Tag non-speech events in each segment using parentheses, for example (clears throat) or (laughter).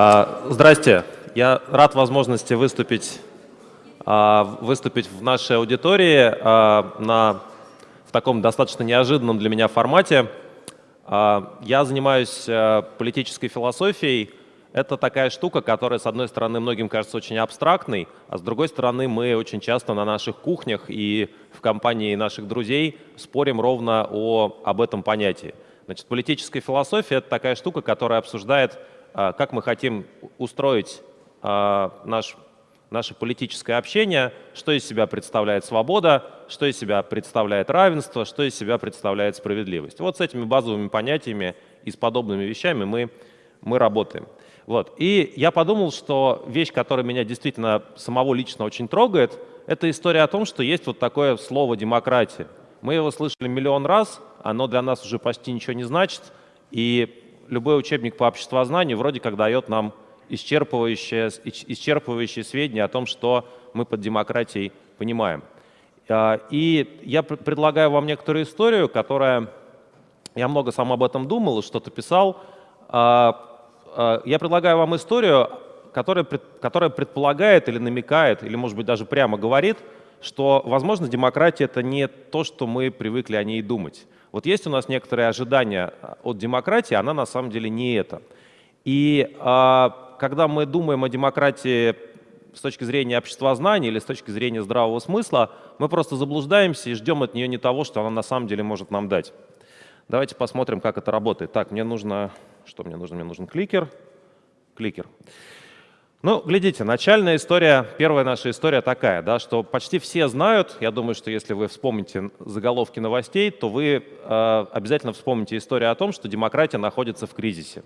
А, здрасте. Я рад возможности выступить, а, выступить в нашей аудитории а, на, в таком достаточно неожиданном для меня формате. Я занимаюсь политической философией. Это такая штука, которая, с одной стороны, многим кажется очень абстрактной, а с другой стороны, мы очень часто на наших кухнях и в компании наших друзей спорим ровно о, об этом понятии. Значит, политическая философия — это такая штука, которая обсуждает как мы хотим устроить а, наш, наше политическое общение, что из себя представляет свобода, что из себя представляет равенство, что из себя представляет справедливость. Вот с этими базовыми понятиями и с подобными вещами мы, мы работаем. Вот. И я подумал, что вещь, которая меня действительно самого лично очень трогает, это история о том, что есть вот такое слово «демократия». Мы его слышали миллион раз, оно для нас уже почти ничего не значит, и любой учебник по обществознанию вроде как дает нам исчерпывающие, исчерпывающие сведения о том, что мы под демократией понимаем. А, и я предлагаю вам некоторую историю, которая... Я много сам об этом думал что-то писал. А, а, я предлагаю вам историю, которая, которая предполагает или намекает, или, может быть, даже прямо говорит, что, возможно, демократия — это не то, что мы привыкли о ней думать. Вот есть у нас некоторые ожидания а, от демократии, она на самом деле не это. И а, когда мы думаем о демократии с точки зрения обществознания или с точки зрения здравого смысла, мы просто заблуждаемся и ждем от нее не того, что она на самом деле может нам дать. Давайте посмотрим, как это работает. Так, мне нужно... Что мне нужно? Мне нужен кликер. Кликер. Ну, глядите, начальная история, первая наша история такая, да, что почти все знают, я думаю, что если вы вспомните заголовки новостей, то вы э, обязательно вспомните историю о том, что демократия находится в кризисе.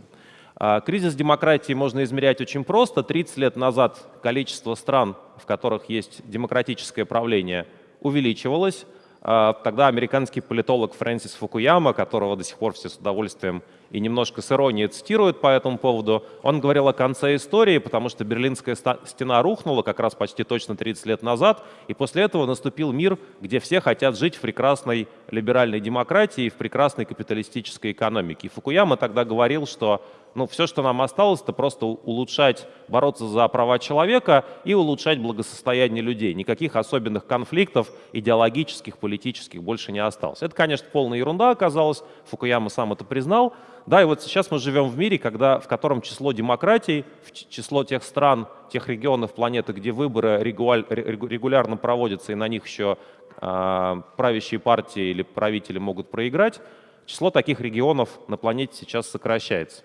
Э, кризис демократии можно измерять очень просто. 30 лет назад количество стран, в которых есть демократическое правление, увеличивалось. Э, тогда американский политолог Фрэнсис Фукуяма, которого до сих пор все с удовольствием и немножко с иронией цитирует по этому поводу. Он говорил о конце истории, потому что Берлинская стена рухнула как раз почти точно 30 лет назад, и после этого наступил мир, где все хотят жить в прекрасной либеральной демократии, в прекрасной капиталистической экономике. И Фукуяма тогда говорил, что ну, все, что нам осталось, это просто улучшать, бороться за права человека и улучшать благосостояние людей. Никаких особенных конфликтов идеологических, политических больше не осталось. Это, конечно, полная ерунда оказалась, Фукуяма сам это признал, да, и вот сейчас мы живем в мире, когда, в котором число демократий, число тех стран, тех регионов планеты, где выборы регулярно проводятся, и на них еще э, правящие партии или правители могут проиграть, число таких регионов на планете сейчас сокращается.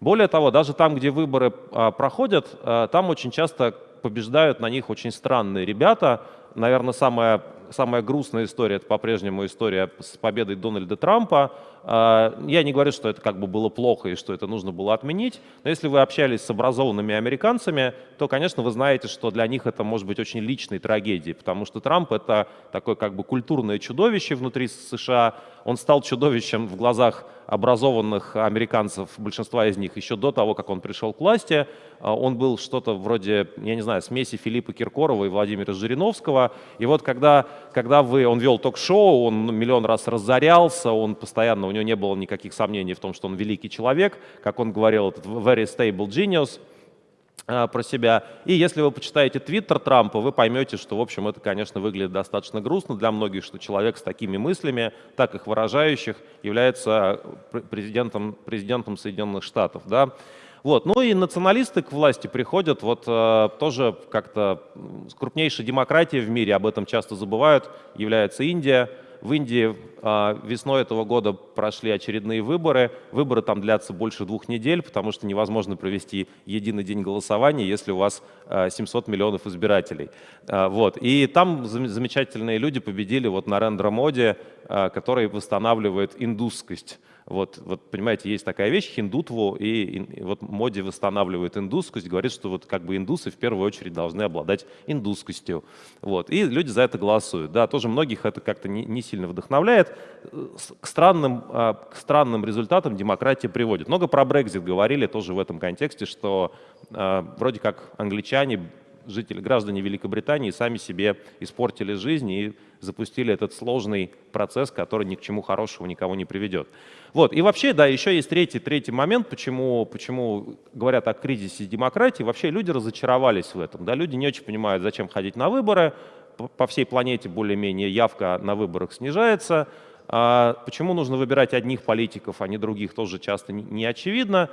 Более того, даже там, где выборы э, проходят, э, там очень часто побеждают на них очень странные ребята. Наверное, самая самая грустная история, это по-прежнему история с победой Дональда Трампа. А, я не говорю, что это как бы было плохо и что это нужно было отменить, но если вы общались с образованными американцами, то, конечно, вы знаете, что для них это может быть очень личной трагедией, потому что Трамп — это такое как бы культурное чудовище внутри США. Он стал чудовищем в глазах образованных американцев, большинства из них, еще до того, как он пришел к власти. А, он был что-то вроде, я не знаю, смеси Филиппа Киркорова и Владимира Жириновского. И вот когда, когда вы, он вел ток-шоу, он миллион раз разорялся, он постоянно, у него не было никаких сомнений в том, что он великий человек, как он говорил, этот very stable genius а, про себя. И если вы почитаете твиттер Трампа, вы поймете, что, в общем, это, конечно, выглядит достаточно грустно для многих, что человек с такими мыслями, так их выражающих, является президентом, президентом Соединенных Штатов. Да? Вот. Ну и националисты к власти приходят, вот э, тоже как-то крупнейшей демократией в мире, об этом часто забывают, является Индия. В Индии а, весной этого года прошли очередные выборы. Выборы там длятся больше двух недель, потому что невозможно провести единый день голосования, если у вас 700 а, миллионов избирателей. А, вот. И там замечательные люди победили вот Нарендра Моди, который восстанавливает индусскость. Вот, вот, понимаете, есть такая вещь, хиндутву, и, и вот Моди восстанавливает индусскость, говорит, что вот как бы индусы в первую очередь должны обладать индусскостью. Вот, и люди за это голосуют. Да, тоже многих это как-то не, не сильно вдохновляет. К странным, а, к странным результатам демократия приводит. Много про Брекзит говорили тоже в этом контексте, что э, вроде как англичане жители, граждане Великобритании сами себе испортили жизнь и запустили этот сложный процесс, который ни к чему хорошему никого не приведет. Вот. И вообще, да, еще есть третий, третий момент, почему, почему говорят о кризисе демократии. Вообще люди разочаровались в этом. Да? Люди не очень понимают, зачем ходить на выборы. По всей планете более-менее явка на выборах снижается. А почему нужно выбирать одних политиков, а не других, тоже часто не очевидно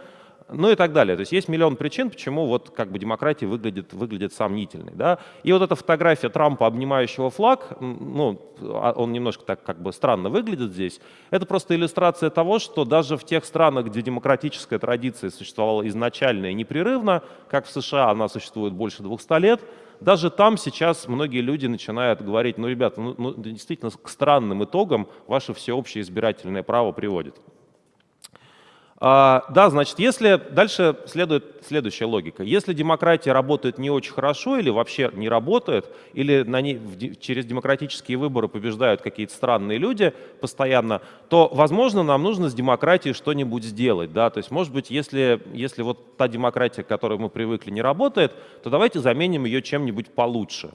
ну и так далее. То есть есть миллион причин, почему вот как бы демократия выглядит, выглядит сомнительной. Да? И вот эта фотография Трампа, обнимающего флаг, ну, а он немножко так как бы странно выглядит здесь, это просто иллюстрация того, что даже в тех странах, где демократическая традиция существовала изначально и непрерывно, как в США она существует больше 200 лет, даже там сейчас многие люди начинают говорить, ну, ребята, ну, ну действительно к странным итогам ваше всеобщее избирательное право приводит. А, да, значит, если дальше следует следующая логика. Если демократия работает не очень хорошо или вообще не работает, или на ней, через демократические выборы побеждают какие-то странные люди постоянно, то, возможно, нам нужно с демократией что-нибудь сделать. Да? То есть, может быть, если, если вот та демократия, к которой мы привыкли, не работает, то давайте заменим ее чем-нибудь получше.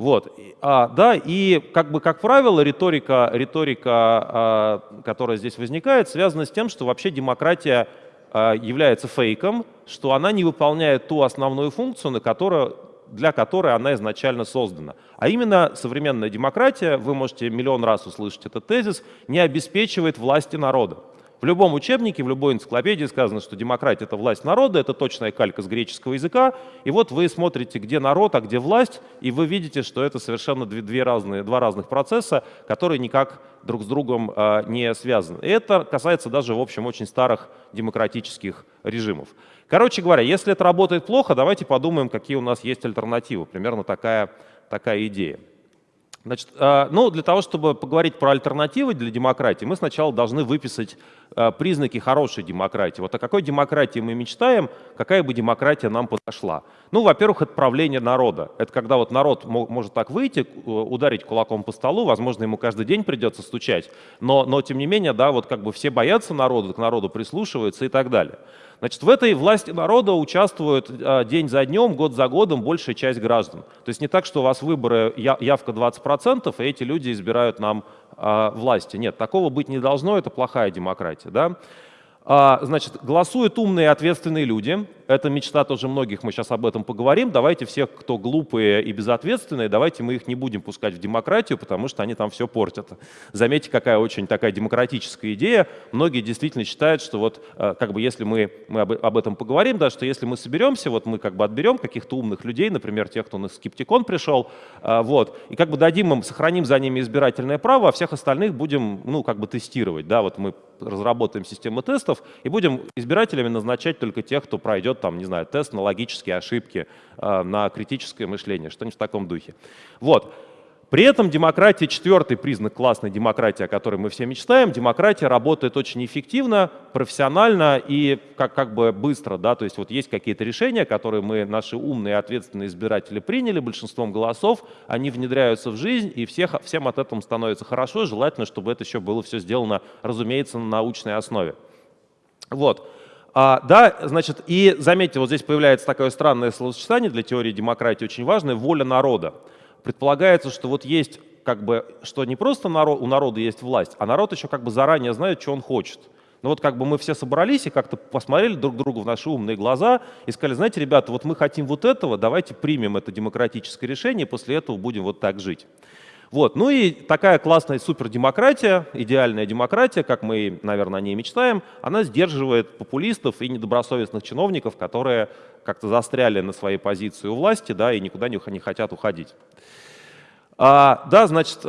Вот. А, да, и как бы, как правило, риторика, риторика а, которая здесь возникает, связана с тем, что вообще демократия а, является фейком, что она не выполняет ту основную функцию, на которую, для которой она изначально создана. А именно современная демократия, вы можете миллион раз услышать этот тезис, не обеспечивает власти народа. В любом учебнике, в любой энциклопедии сказано, что демократия — это власть народа, это точная калька с греческого языка. И вот вы смотрите, где народ, а где власть, и вы видите, что это совершенно две, две разные, два разных процесса, которые никак друг с другом э, не связаны. И это касается даже, в общем, очень старых демократических режимов. Короче говоря, если это работает плохо, давайте подумаем, какие у нас есть альтернативы. Примерно такая, такая идея. Значит, э, ну, для того, чтобы поговорить про альтернативы для демократии, мы сначала должны выписать э, признаки хорошей демократии. Вот о какой демократии мы мечтаем, какая бы демократия нам подошла. Ну, во-первых, это правление народа. Это когда вот народ может так выйти, э, ударить кулаком по столу, возможно, ему каждый день придется стучать, но, но тем не менее, да, вот как бы все боятся народа, к народу прислушиваются и так далее. Значит, в этой власти народа участвует а, день за днем, год за годом большая часть граждан. То есть не так, что у вас выборы явка 20%, и эти люди избирают нам а, власти. Нет, такого быть не должно, это плохая демократия. Да? А, значит, голосуют умные и ответственные люди. Это мечта тоже многих, мы сейчас об этом поговорим. Давайте всех, кто глупые и безответственные, давайте мы их не будем пускать в демократию, потому что они там все портят. Заметьте, какая очень такая демократическая идея. Многие действительно считают, что вот а, как бы если мы, мы об этом поговорим, да, что если мы соберемся, вот мы как бы отберем каких-то умных людей, например, тех, кто на скептикон пришел, а, вот, и как бы дадим им, сохраним за ними избирательное право, а всех остальных будем, ну, как бы тестировать, да, вот мы разработаем систему тестов и будем избирателями назначать только тех, кто пройдет там, не знаю, тест на логические ошибки, э, на критическое мышление, что-нибудь в таком духе. Вот. При этом демократия, четвертый признак классной демократии, о которой мы все мечтаем, демократия работает очень эффективно, профессионально и как, как бы быстро. Да? То есть вот есть какие-то решения, которые мы, наши умные ответственные избиратели приняли большинством голосов, они внедряются в жизнь, и всех, всем от этого становится хорошо. Желательно, чтобы это еще было все сделано, разумеется, на научной основе. Вот. А, да, значит, и заметьте, вот здесь появляется такое странное словосочетание для теории демократии, очень важное, воля народа предполагается, что вот есть как бы, что не просто народ, у народа есть власть, а народ еще как бы заранее знает, что он хочет. Ну вот как бы мы все собрались и как-то посмотрели друг другу в наши умные глаза и сказали, знаете, ребята, вот мы хотим вот этого, давайте примем это демократическое решение, и после этого будем вот так жить. Вот. Ну и такая классная супердемократия, идеальная демократия, как мы, наверное, о ней мечтаем, она сдерживает популистов и недобросовестных чиновников, которые как-то застряли на своей позиции у власти да, и никуда не, хотят уходить. А, да, значит,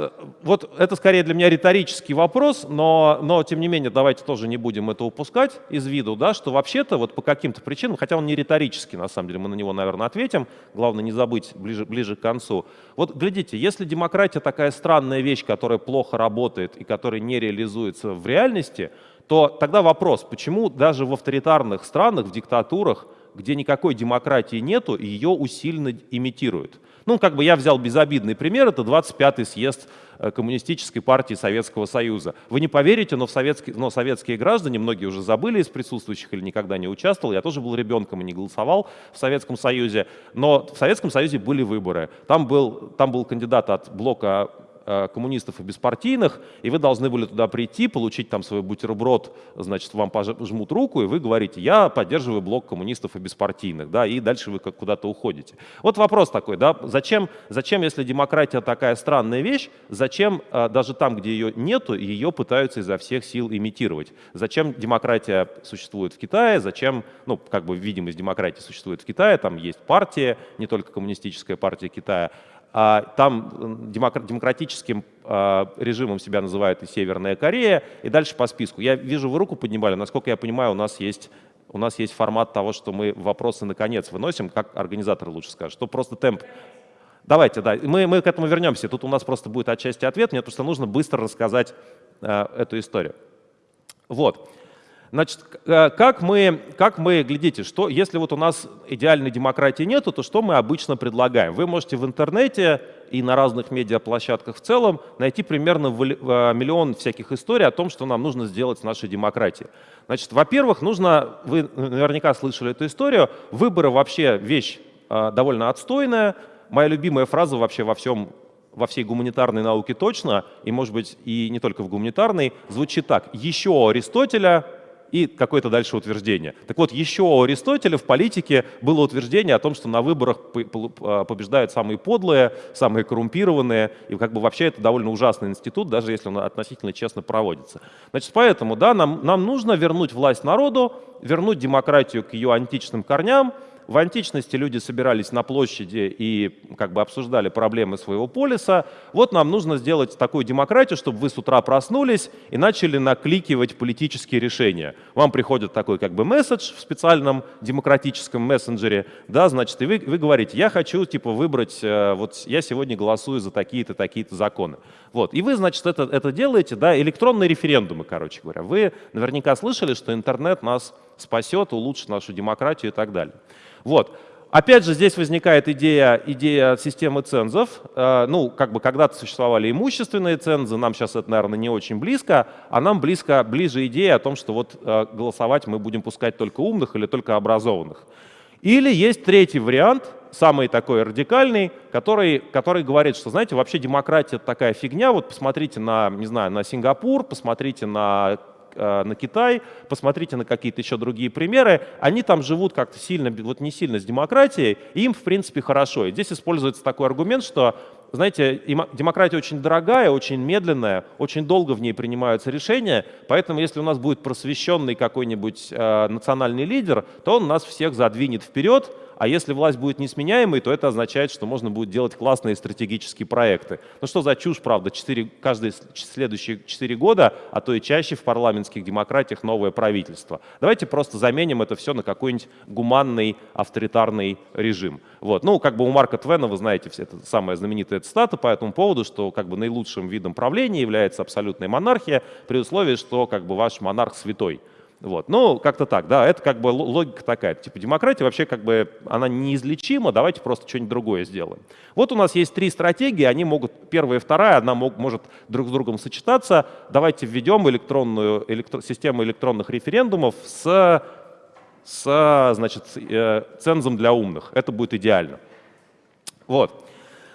вот это скорее для меня риторический вопрос, но, но тем не менее давайте тоже не будем это упускать из виду, да, что вообще-то вот по каким-то причинам, хотя он не риторический, на самом деле, мы на него, наверное, ответим, главное не забыть ближе, ближе к концу. Вот глядите, если демократия такая странная вещь, которая плохо работает и которая не реализуется в реальности, то тогда вопрос, почему даже в авторитарных странах, в диктатурах, где никакой демократии нету, ее усиленно имитируют. Ну, как бы я взял безобидный пример, это 25-й съезд э, Коммунистической партии Советского Союза. Вы не поверите, но, в советские, но советские граждане, многие уже забыли из присутствующих или никогда не участвовал, я тоже был ребенком и не голосовал в Советском Союзе, но в Советском Союзе были выборы. Там был, там был кандидат от блока коммунистов и беспартийных, и вы должны были туда прийти, получить там свой бутерброд, значит, вам пожмут руку, и вы говорите, я поддерживаю блок коммунистов и беспартийных, да, и дальше вы куда-то уходите. Вот вопрос такой, да, зачем, зачем, если демократия такая странная вещь, зачем э, даже там, где ее нету, ее пытаются изо всех сил имитировать? Зачем демократия существует в Китае, зачем, ну, как бы видимость демократии существует в Китае, там есть партия, не только коммунистическая партия Китая, там демократическим а, режимом себя называют и Северная Корея, и дальше по списку. Я вижу, вы руку поднимали, насколько я понимаю, у нас есть у нас есть формат того, что мы вопросы наконец выносим, как организатор лучше скажет, что просто темп. Давайте, да, мы, мы к этому вернемся. Тут у нас просто будет отчасти ответ, мне просто нужно быстро рассказать э, эту историю. Вот. Значит, э, как мы, как мы, глядите, что, если вот у нас идеальной демократии нету, то что мы обычно предлагаем? Вы можете в интернете и на разных медиаплощадках в целом найти примерно э, миллион всяких историй о том, что нам нужно сделать с нашей демократией. Значит, во-первых, нужно, вы наверняка слышали эту историю, выборы вообще вещь э, довольно отстойная. Моя любимая фраза вообще во всем во всей гуманитарной науке точно, и, может быть, и не только в гуманитарной, звучит так. Еще Аристотеля и какое-то дальше утверждение. Так вот, еще у Аристотеля в политике было утверждение о том, что на выборах а, побеждают самые подлые, самые коррумпированные, и как бы вообще это довольно ужасный институт, даже если он относительно честно проводится. Значит, поэтому, да, нам, нам нужно вернуть власть народу, вернуть демократию к ее античным корням, в античности люди собирались на площади и как бы обсуждали проблемы своего полиса. Вот нам нужно сделать такую демократию, чтобы вы с утра проснулись и начали накликивать политические решения. Вам приходит такой как бы месседж в специальном демократическом мессенджере, да, значит, и вы, вы говорите, я хочу типа выбрать, э, вот я сегодня голосую за такие-то, такие-то законы. Вот, и вы, значит, это, это делаете, да, электронные референдумы, короче говоря. Вы наверняка слышали, что интернет нас спасет, улучшит нашу демократию и так далее. Вот. Опять же, здесь возникает идея, идея системы цензов. Э, ну, как бы когда-то существовали имущественные цензы, нам сейчас это, наверное, не очень близко, а нам близко, ближе идея о том, что вот э, голосовать мы будем пускать только умных или только образованных. Или есть третий вариант, самый такой радикальный, который, который говорит, что, знаете, вообще демократия такая фигня, вот посмотрите на, не знаю, на Сингапур, посмотрите на Э, на Китай, посмотрите на какие-то еще другие примеры, они там живут как-то сильно, вот не сильно с демократией, и им, в принципе, хорошо. И здесь используется такой аргумент, что, знаете, демократия очень дорогая, очень медленная, очень долго в ней принимаются решения, поэтому если у нас будет просвещенный какой-нибудь э, национальный лидер, то он нас всех задвинет вперед, а если власть будет несменяемой, то это означает, что можно будет делать классные стратегические проекты. Ну что за чушь, правда, 4, каждые следующие 4 года, а то и чаще в парламентских демократиях новое правительство. Давайте просто заменим это все на какой-нибудь гуманный авторитарный режим. Вот. Ну, как бы у Марка Твена, вы знаете, это самая знаменитая цитата по этому поводу, что как бы наилучшим видом правления является абсолютная монархия, при условии, что как бы ваш монарх святой. Вот. Ну, как-то так, да, это как бы логика такая. Типа демократия вообще как бы, она неизлечима, давайте просто что-нибудь другое сделаем. Вот у нас есть три стратегии, они могут, первая и вторая, одна мог, может друг с другом сочетаться. Давайте введем электронную, электро, систему электронных референдумов с, с значит, э, цензом для умных. Это будет идеально. Вот.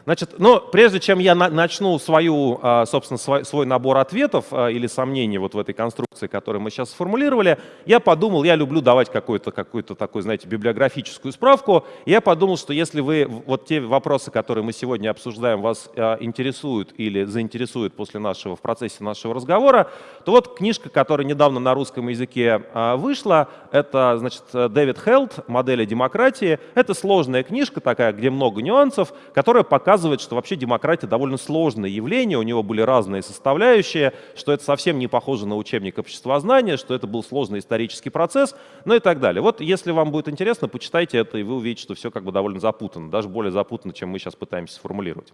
Значит, но прежде чем я на, начну свою, а, собственно, свой, свой набор ответов а, или сомнений вот в этой конструкции, которую мы сейчас сформулировали, я подумал, я люблю давать какую-то какую такую, знаете, библиографическую справку. Я подумал, что если вы вот те вопросы, которые мы сегодня обсуждаем, вас а, интересуют или заинтересуют после нашего, в процессе нашего разговора, то вот книжка, которая недавно на русском языке вышла, это, значит, Дэвид Хелд «Модели демократии». Это сложная книжка такая, где много нюансов, которая показывает показывает, что вообще демократия довольно сложное явление, у него были разные составляющие, что это совсем не похоже на учебник обществознания, что это был сложный исторический процесс, ну и так далее. Вот если вам будет интересно, почитайте это, и вы увидите, что все как бы довольно запутанно, даже более запутанно, чем мы сейчас пытаемся сформулировать.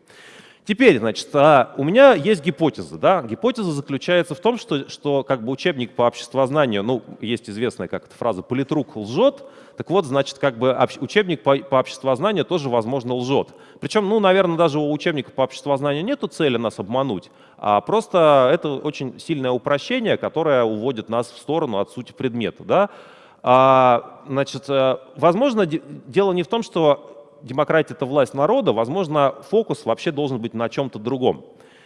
Теперь, значит, а, у меня есть гипотеза. Да? Гипотеза заключается в том, что, что как бы учебник по обществознанию, ну, есть известная как эта фраза «политрук лжет», так вот, значит, как бы учебник по, по обществознанию тоже, возможно, лжет. Причем, ну, наверное, даже у учебника по обществознанию нет цели нас обмануть, а просто это очень сильное упрощение, которое уводит нас в сторону от сути предмета. Да? А, значит, э, возможно, дело не в том, что демократия — это власть народа, возможно, фокус вообще должен быть на чем-то другом.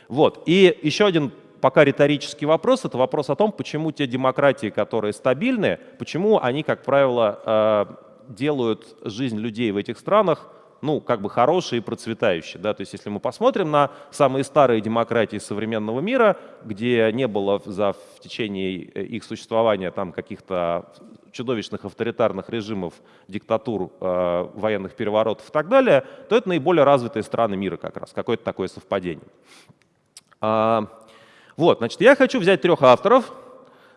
Вот. И еще один пока риторический вопрос — это вопрос о том, почему те демократии, которые стабильны, почему они, как правило, э, делают жизнь людей в этих странах ну, как бы хорошие и процветающие. Да? То есть если мы посмотрим на самые старые демократии современного мира, где не было за, в течение э, их существования там каких-то чудовищных авторитарных режимов, диктатур, э, военных переворотов и так далее, то это наиболее развитые страны мира как раз, какое-то такое совпадение. А, вот, значит, я хочу взять трех авторов.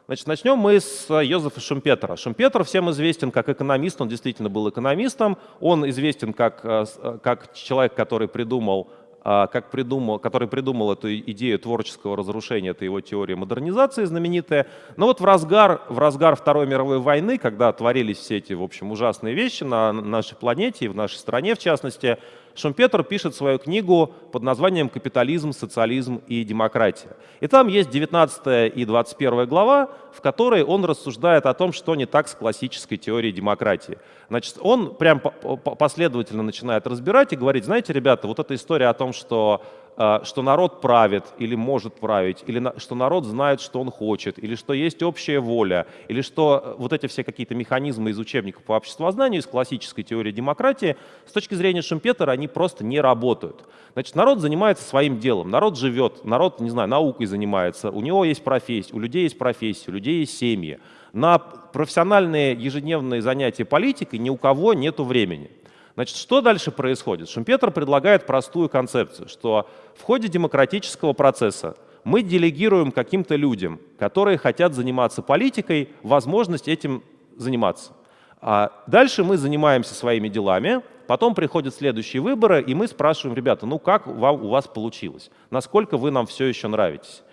Значит, начнем мы с Йозефа Шумпетера. Шумпетер всем известен как экономист, он действительно был экономистом. Он известен как, э, как человек, который придумал как придумал, который придумал эту идею творческого разрушения, это его теория модернизации знаменитая. Но вот в разгар, в разгар Второй мировой войны, когда творились все эти, в общем, ужасные вещи на нашей планете и в нашей стране, в частности, Шумпетер пишет свою книгу под названием «Капитализм, социализм и демократия». И там есть 19 и 21 глава, в которой он рассуждает о том, что не так с классической теорией демократии. Значит, он прям последовательно начинает разбирать и говорить, знаете, ребята, вот эта история о том, что что народ правит или может править, или что народ знает, что он хочет, или что есть общая воля, или что э, вот эти все какие-то механизмы из учебников по обществознанию, из классической теории демократии, с точки зрения Шумпетера, они просто не работают. Значит, народ занимается своим делом, народ живет, народ, не знаю, наукой занимается, у него есть профессия, у людей есть профессия, у людей есть семьи. На профессиональные ежедневные занятия политикой ни у кого нет времени. Значит, что дальше происходит? Шумпетер предлагает простую концепцию, что в ходе демократического процесса мы делегируем каким-то людям, которые хотят заниматься политикой, возможность этим заниматься. А дальше мы занимаемся своими делами, потом приходят следующие выборы, и мы спрашиваем, ребята, ну как вам, у вас получилось? Насколько вы нам все еще нравитесь?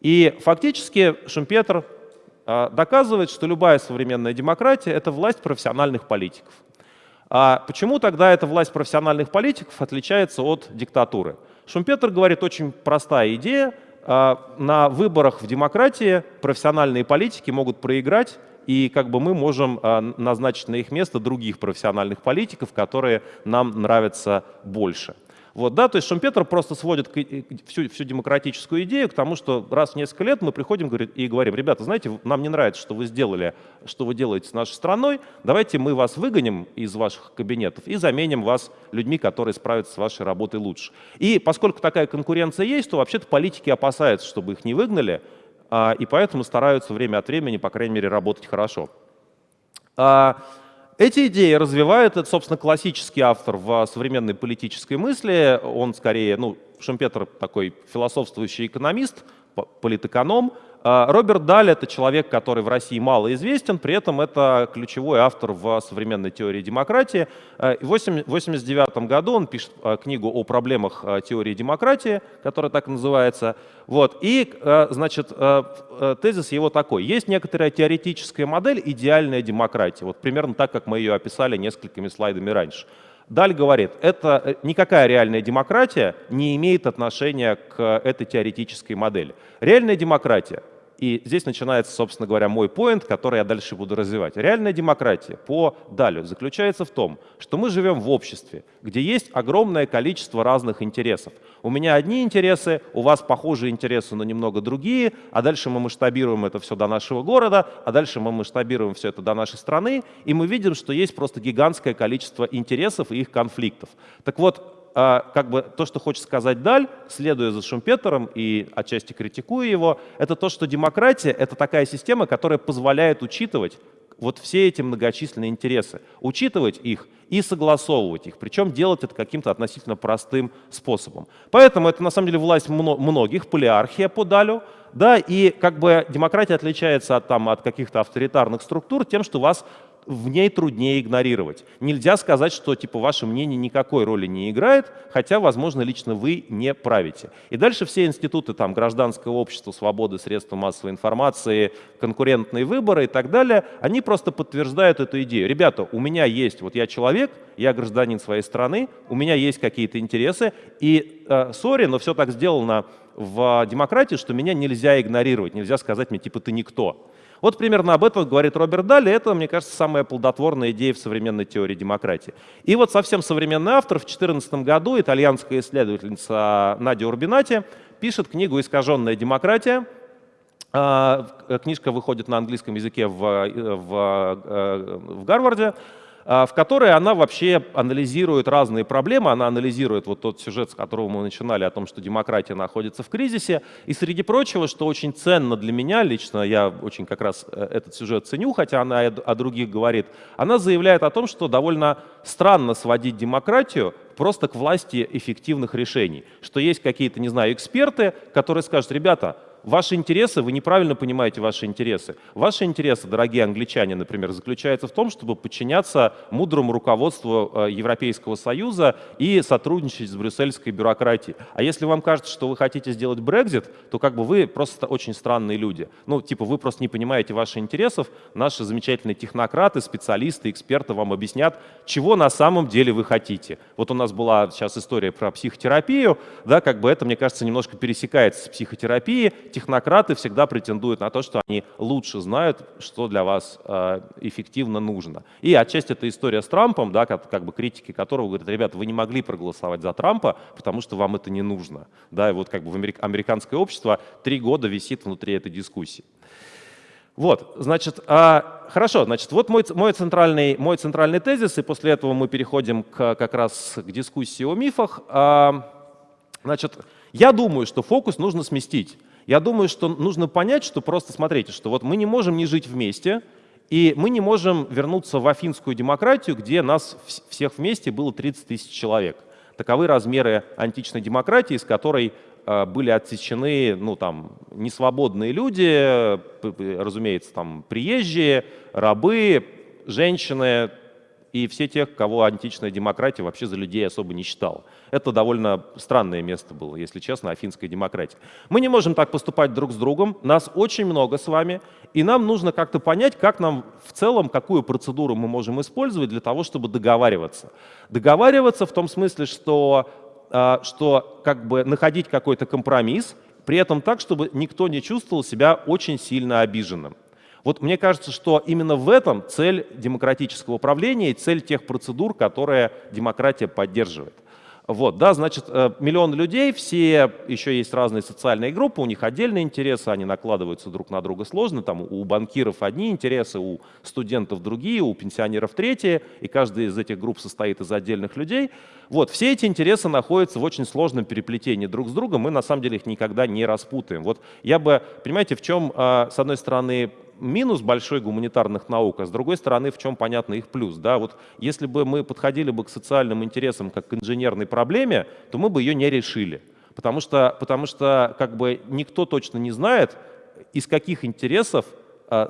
И фактически Шумпетер а, доказывает, что любая современная демократия — это власть профессиональных политиков. А почему тогда эта власть профессиональных политиков отличается от диктатуры? Шумпетер говорит, очень простая идея. А, на выборах в демократии профессиональные политики могут проиграть, и как бы мы можем а, назначить на их место других профессиональных политиков, которые нам нравятся больше. Вот, да, то есть Шумпетер просто сводит всю, всю демократическую идею к тому, что раз в несколько лет мы приходим и говорим, ребята, знаете, нам не нравится, что вы сделали, что вы делаете с нашей страной, давайте мы вас выгоним из ваших кабинетов и заменим вас людьми, которые справятся с вашей работой лучше. И поскольку такая конкуренция есть, то вообще-то политики опасаются, чтобы их не выгнали, а, и поэтому стараются время от времени, по крайней мере, работать хорошо. А, эти идеи развивает, это, собственно, классический автор в современной политической мысли. Он скорее, ну, Шумпетер такой философствующий экономист, политэконом, а, Роберт Даль — это человек, который в России мало известен, при этом это ключевой автор в современной теории демократии. А, в 1989 году он пишет а, книгу о проблемах теории демократии, которая так называется. Вот. И, значит, тезис его такой. Есть некоторая теоретическая модель идеальная демократия, вот примерно так, как мы ее описали несколькими слайдами раньше. Даль говорит, это э, никакая реальная демократия не имеет отношения к этой теоретической модели. Реальная демократия и здесь начинается, собственно говоря, мой поинт, который я дальше буду развивать. Реальная демократия по Далю заключается в том, что мы живем в обществе, где есть огромное количество разных интересов. У меня одни интересы, у вас похожие интересы, но немного другие, а дальше мы масштабируем это все до нашего города, а дальше мы масштабируем все это до нашей страны, и мы видим, что есть просто гигантское количество интересов и их конфликтов. Так вот, как бы то, что хочет сказать Даль, следуя за Шумпетером и отчасти критикуя его, это то, что демократия — это такая система, которая позволяет учитывать вот все эти многочисленные интересы, учитывать их и согласовывать их, причем делать это каким-то относительно простым способом. Поэтому это на самом деле власть многих, полиархия по Далю, да, и как бы демократия отличается от, там, от каких-то авторитарных структур тем, что вас в ней труднее игнорировать. Нельзя сказать, что типа ваше мнение никакой роли не играет, хотя, возможно, лично вы не правите. И дальше все институты там гражданского общества, свободы, средства массовой информации, конкурентные выборы и так далее, они просто подтверждают эту идею. Ребята, у меня есть, вот я человек, я гражданин своей страны, у меня есть какие-то интересы, и, сори, э, но все так сделано в демократии, что меня нельзя игнорировать, нельзя сказать мне, типа, ты никто. Вот примерно об этом говорит Роберт Далли. Это, мне кажется, самая плодотворная идея в современной теории демократии. И вот совсем современный автор в 2014 году, итальянская исследовательница Надя Урбинати, пишет книгу «Искаженная демократия». А, книжка выходит на английском языке в, в, э, в Гарварде. А, в которой она вообще анализирует разные проблемы, она анализирует вот тот сюжет, с которого мы начинали, о том, что демократия находится в кризисе. И среди прочего, что очень ценно для меня, лично я очень как раз э, этот сюжет ценю, хотя она о других говорит, она заявляет о том, что довольно странно сводить демократию просто к власти эффективных решений. Что есть какие-то, не знаю, эксперты, которые скажут, ребята, Ваши интересы, вы неправильно понимаете ваши интересы. Ваши интересы, дорогие англичане, например, заключаются в том, чтобы подчиняться мудрому руководству э, Европейского Союза и сотрудничать с брюссельской бюрократией. А если вам кажется, что вы хотите сделать Брекзит, то как бы вы просто очень странные люди. Ну, типа, вы просто не понимаете ваших интересов. Наши замечательные технократы, специалисты, эксперты вам объяснят, чего на самом деле вы хотите. Вот у нас была сейчас история про психотерапию, да, как бы это, мне кажется, немножко пересекается с психотерапией технократы всегда претендуют на то, что они лучше знают, что для вас э, эффективно нужно. И отчасти это история с Трампом, да, как, как бы критики которого говорят, ребята, вы не могли проголосовать за Трампа, потому что вам это не нужно. Да, и вот как бы в америк американское общество три года висит внутри этой дискуссии. Вот, значит, а, хорошо, значит, вот мой, мой, центральный, мой центральный тезис, и после этого мы переходим к, как раз к дискуссии о мифах. А, значит, я думаю, что фокус нужно сместить. Я думаю, что нужно понять, что просто смотрите, что вот мы не можем не жить вместе, и мы не можем вернуться в афинскую демократию, где нас всех вместе было 30 тысяч человек. Таковы размеры античной демократии, с которой э, были отсечены ну, там, несвободные люди, разумеется, там, приезжие, рабы, женщины, и все тех, кого античная демократия вообще за людей особо не считала. Это довольно странное место было, если честно, афинская демократия. Мы не можем так поступать друг с другом, нас очень много с вами, и нам нужно как-то понять, как нам в целом, какую процедуру мы можем использовать для того, чтобы договариваться. Договариваться в том смысле, что, а, что как бы находить какой-то компромисс, при этом так, чтобы никто не чувствовал себя очень сильно обиженным. Вот мне кажется, что именно в этом цель демократического управления и цель тех процедур, которые демократия поддерживает. Вот, да, значит, э, миллион людей, все, еще есть разные социальные группы, у них отдельные интересы, они накладываются друг на друга сложно, там у банкиров одни интересы, у студентов другие, у пенсионеров третьи, и каждая из этих групп состоит из отдельных людей. Вот, все эти интересы находятся в очень сложном переплетении друг с другом, мы на самом деле их никогда не распутаем. Вот я бы, понимаете, в чем, а, с одной стороны, минус большой гуманитарных наук, а с другой стороны, в чем понятно их плюс. Да? Вот если бы мы подходили бы к социальным интересам как к инженерной проблеме, то мы бы ее не решили. Потому что, потому что как бы никто точно не знает, из каких интересов а,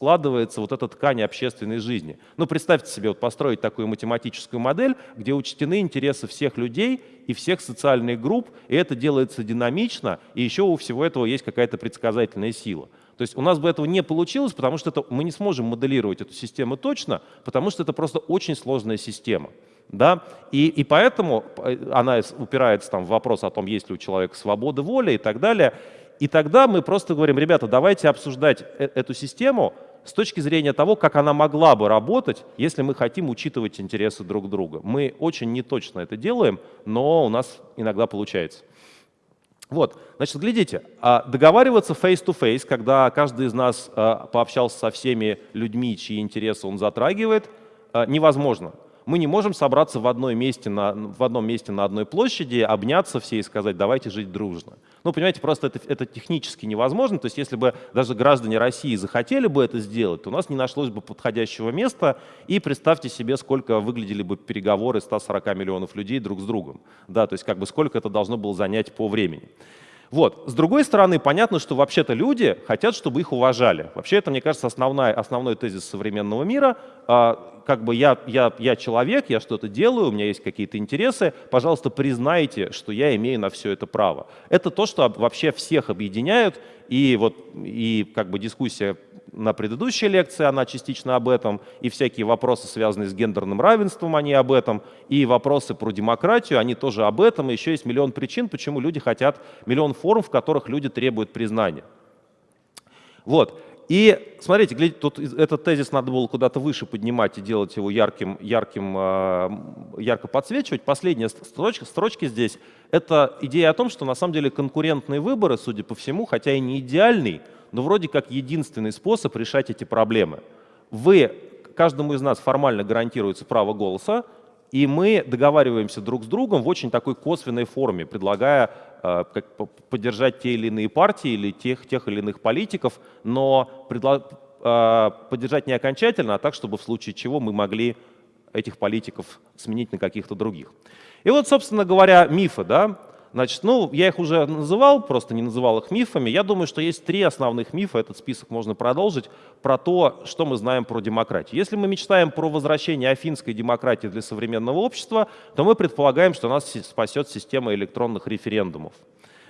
складывается вот эта ткань общественной жизни. Ну, представьте себе, вот построить такую математическую модель, где учтены интересы всех людей и всех социальных групп, и это делается динамично, и еще у всего этого есть какая-то предсказательная сила. То есть у нас бы этого не получилось, потому что это, мы не сможем моделировать эту систему точно, потому что это просто очень сложная система. Да? И, и поэтому э, она упирается там, в вопрос о том, есть ли у человека свобода воли и так далее. И тогда мы просто говорим, ребята, давайте обсуждать э эту систему с точки зрения того, как она могла бы работать, если мы хотим учитывать интересы друг друга. Мы очень неточно это делаем, но у нас иногда получается. Вот, значит, глядите, а договариваться face-to-face, -face, когда каждый из нас а, пообщался со всеми людьми, чьи интересы он затрагивает, а, невозможно. Мы не можем собраться в, одной месте на, в одном месте на одной площади, обняться все и сказать, давайте жить дружно. Ну, понимаете, просто это, это технически невозможно. То есть если бы даже граждане России захотели бы это сделать, то у нас не нашлось бы подходящего места. И представьте себе, сколько выглядели бы переговоры 140 миллионов людей друг с другом. Да, то есть как бы сколько это должно было занять по времени. Вот. С другой стороны, понятно, что вообще-то люди хотят, чтобы их уважали. Вообще это, мне кажется, основная, основной тезис современного мира. Как бы я, я, я человек, я что-то делаю, у меня есть какие-то интересы, пожалуйста, признайте, что я имею на все это право. Это то, что вообще всех объединяет, и вот и как бы дискуссия на предыдущей лекции, она частично об этом, и всякие вопросы, связанные с гендерным равенством, они об этом, и вопросы про демократию, они тоже об этом, и еще есть миллион причин, почему люди хотят, миллион форм, в которых люди требуют признания. Вот. И смотрите, тут этот тезис надо было куда-то выше поднимать и делать его ярким, ярким, а, ярко подсвечивать. Последняя строчка, строчки здесь — это идея о том, что на самом деле конкурентные выборы, судя по всему, хотя и не идеальный, но вроде как единственный способ решать эти проблемы. Вы, каждому из нас формально гарантируется право голоса, и мы договариваемся друг с другом в очень такой косвенной форме, предлагая поддержать те или иные партии или тех, тех или иных политиков, но э, поддержать не окончательно, а так, чтобы в случае чего мы могли этих политиков сменить на каких-то других. И вот, собственно говоря, мифы. Да? Значит, ну, я их уже называл, просто не называл их мифами. Я думаю, что есть три основных мифа, этот список можно продолжить, про то, что мы знаем про демократию. Если мы мечтаем про возвращение афинской демократии для современного общества, то мы предполагаем, что нас спасет система электронных референдумов.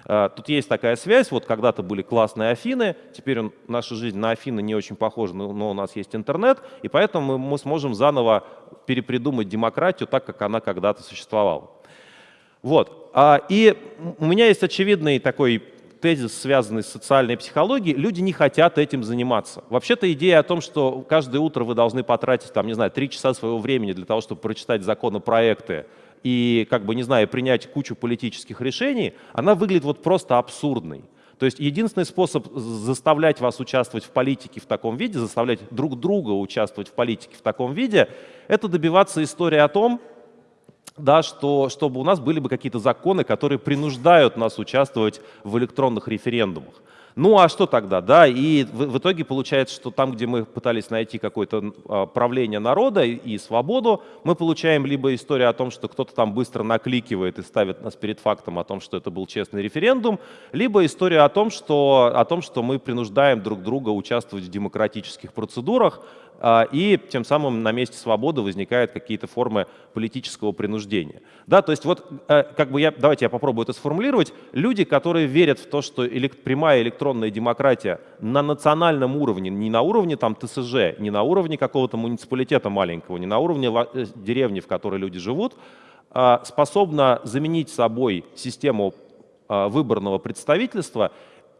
А, тут есть такая связь, вот когда-то были классные Афины, теперь наша жизнь на Афины не очень похожа, но, но у нас есть интернет, и поэтому мы, мы сможем заново перепридумать демократию так, как она когда-то существовала. Вот. А, и у меня есть очевидный такой тезис, связанный с социальной психологией, люди не хотят этим заниматься. Вообще-то идея о том, что каждое утро вы должны потратить, там, не знаю, три часа своего времени для того, чтобы прочитать законопроекты и, как бы, не знаю, принять кучу политических решений, она выглядит вот просто абсурдной. То есть единственный способ заставлять вас участвовать в политике в таком виде, заставлять друг друга участвовать в политике в таком виде, это добиваться истории о том, да, что, чтобы у нас были бы какие-то законы, которые принуждают нас участвовать в электронных референдумах. Ну а что тогда? Да, и в, в итоге получается, что там, где мы пытались найти какое-то а, правление народа и, и свободу, мы получаем либо историю о том, что кто-то там быстро накликивает и ставит нас перед фактом о том, что это был честный референдум, либо история о том, что, о том, что мы принуждаем друг друга участвовать в демократических процедурах, и тем самым на месте свободы возникают какие-то формы политического принуждения. Да, то есть вот, э, как бы я, давайте я попробую это сформулировать. Люди, которые верят в то, что прямая электронная демократия на национальном уровне, не на уровне там ТСЖ, не на уровне какого-то муниципалитета маленького, не на уровне э, деревни, в которой люди живут, а, способна заменить собой систему а, выборного представительства,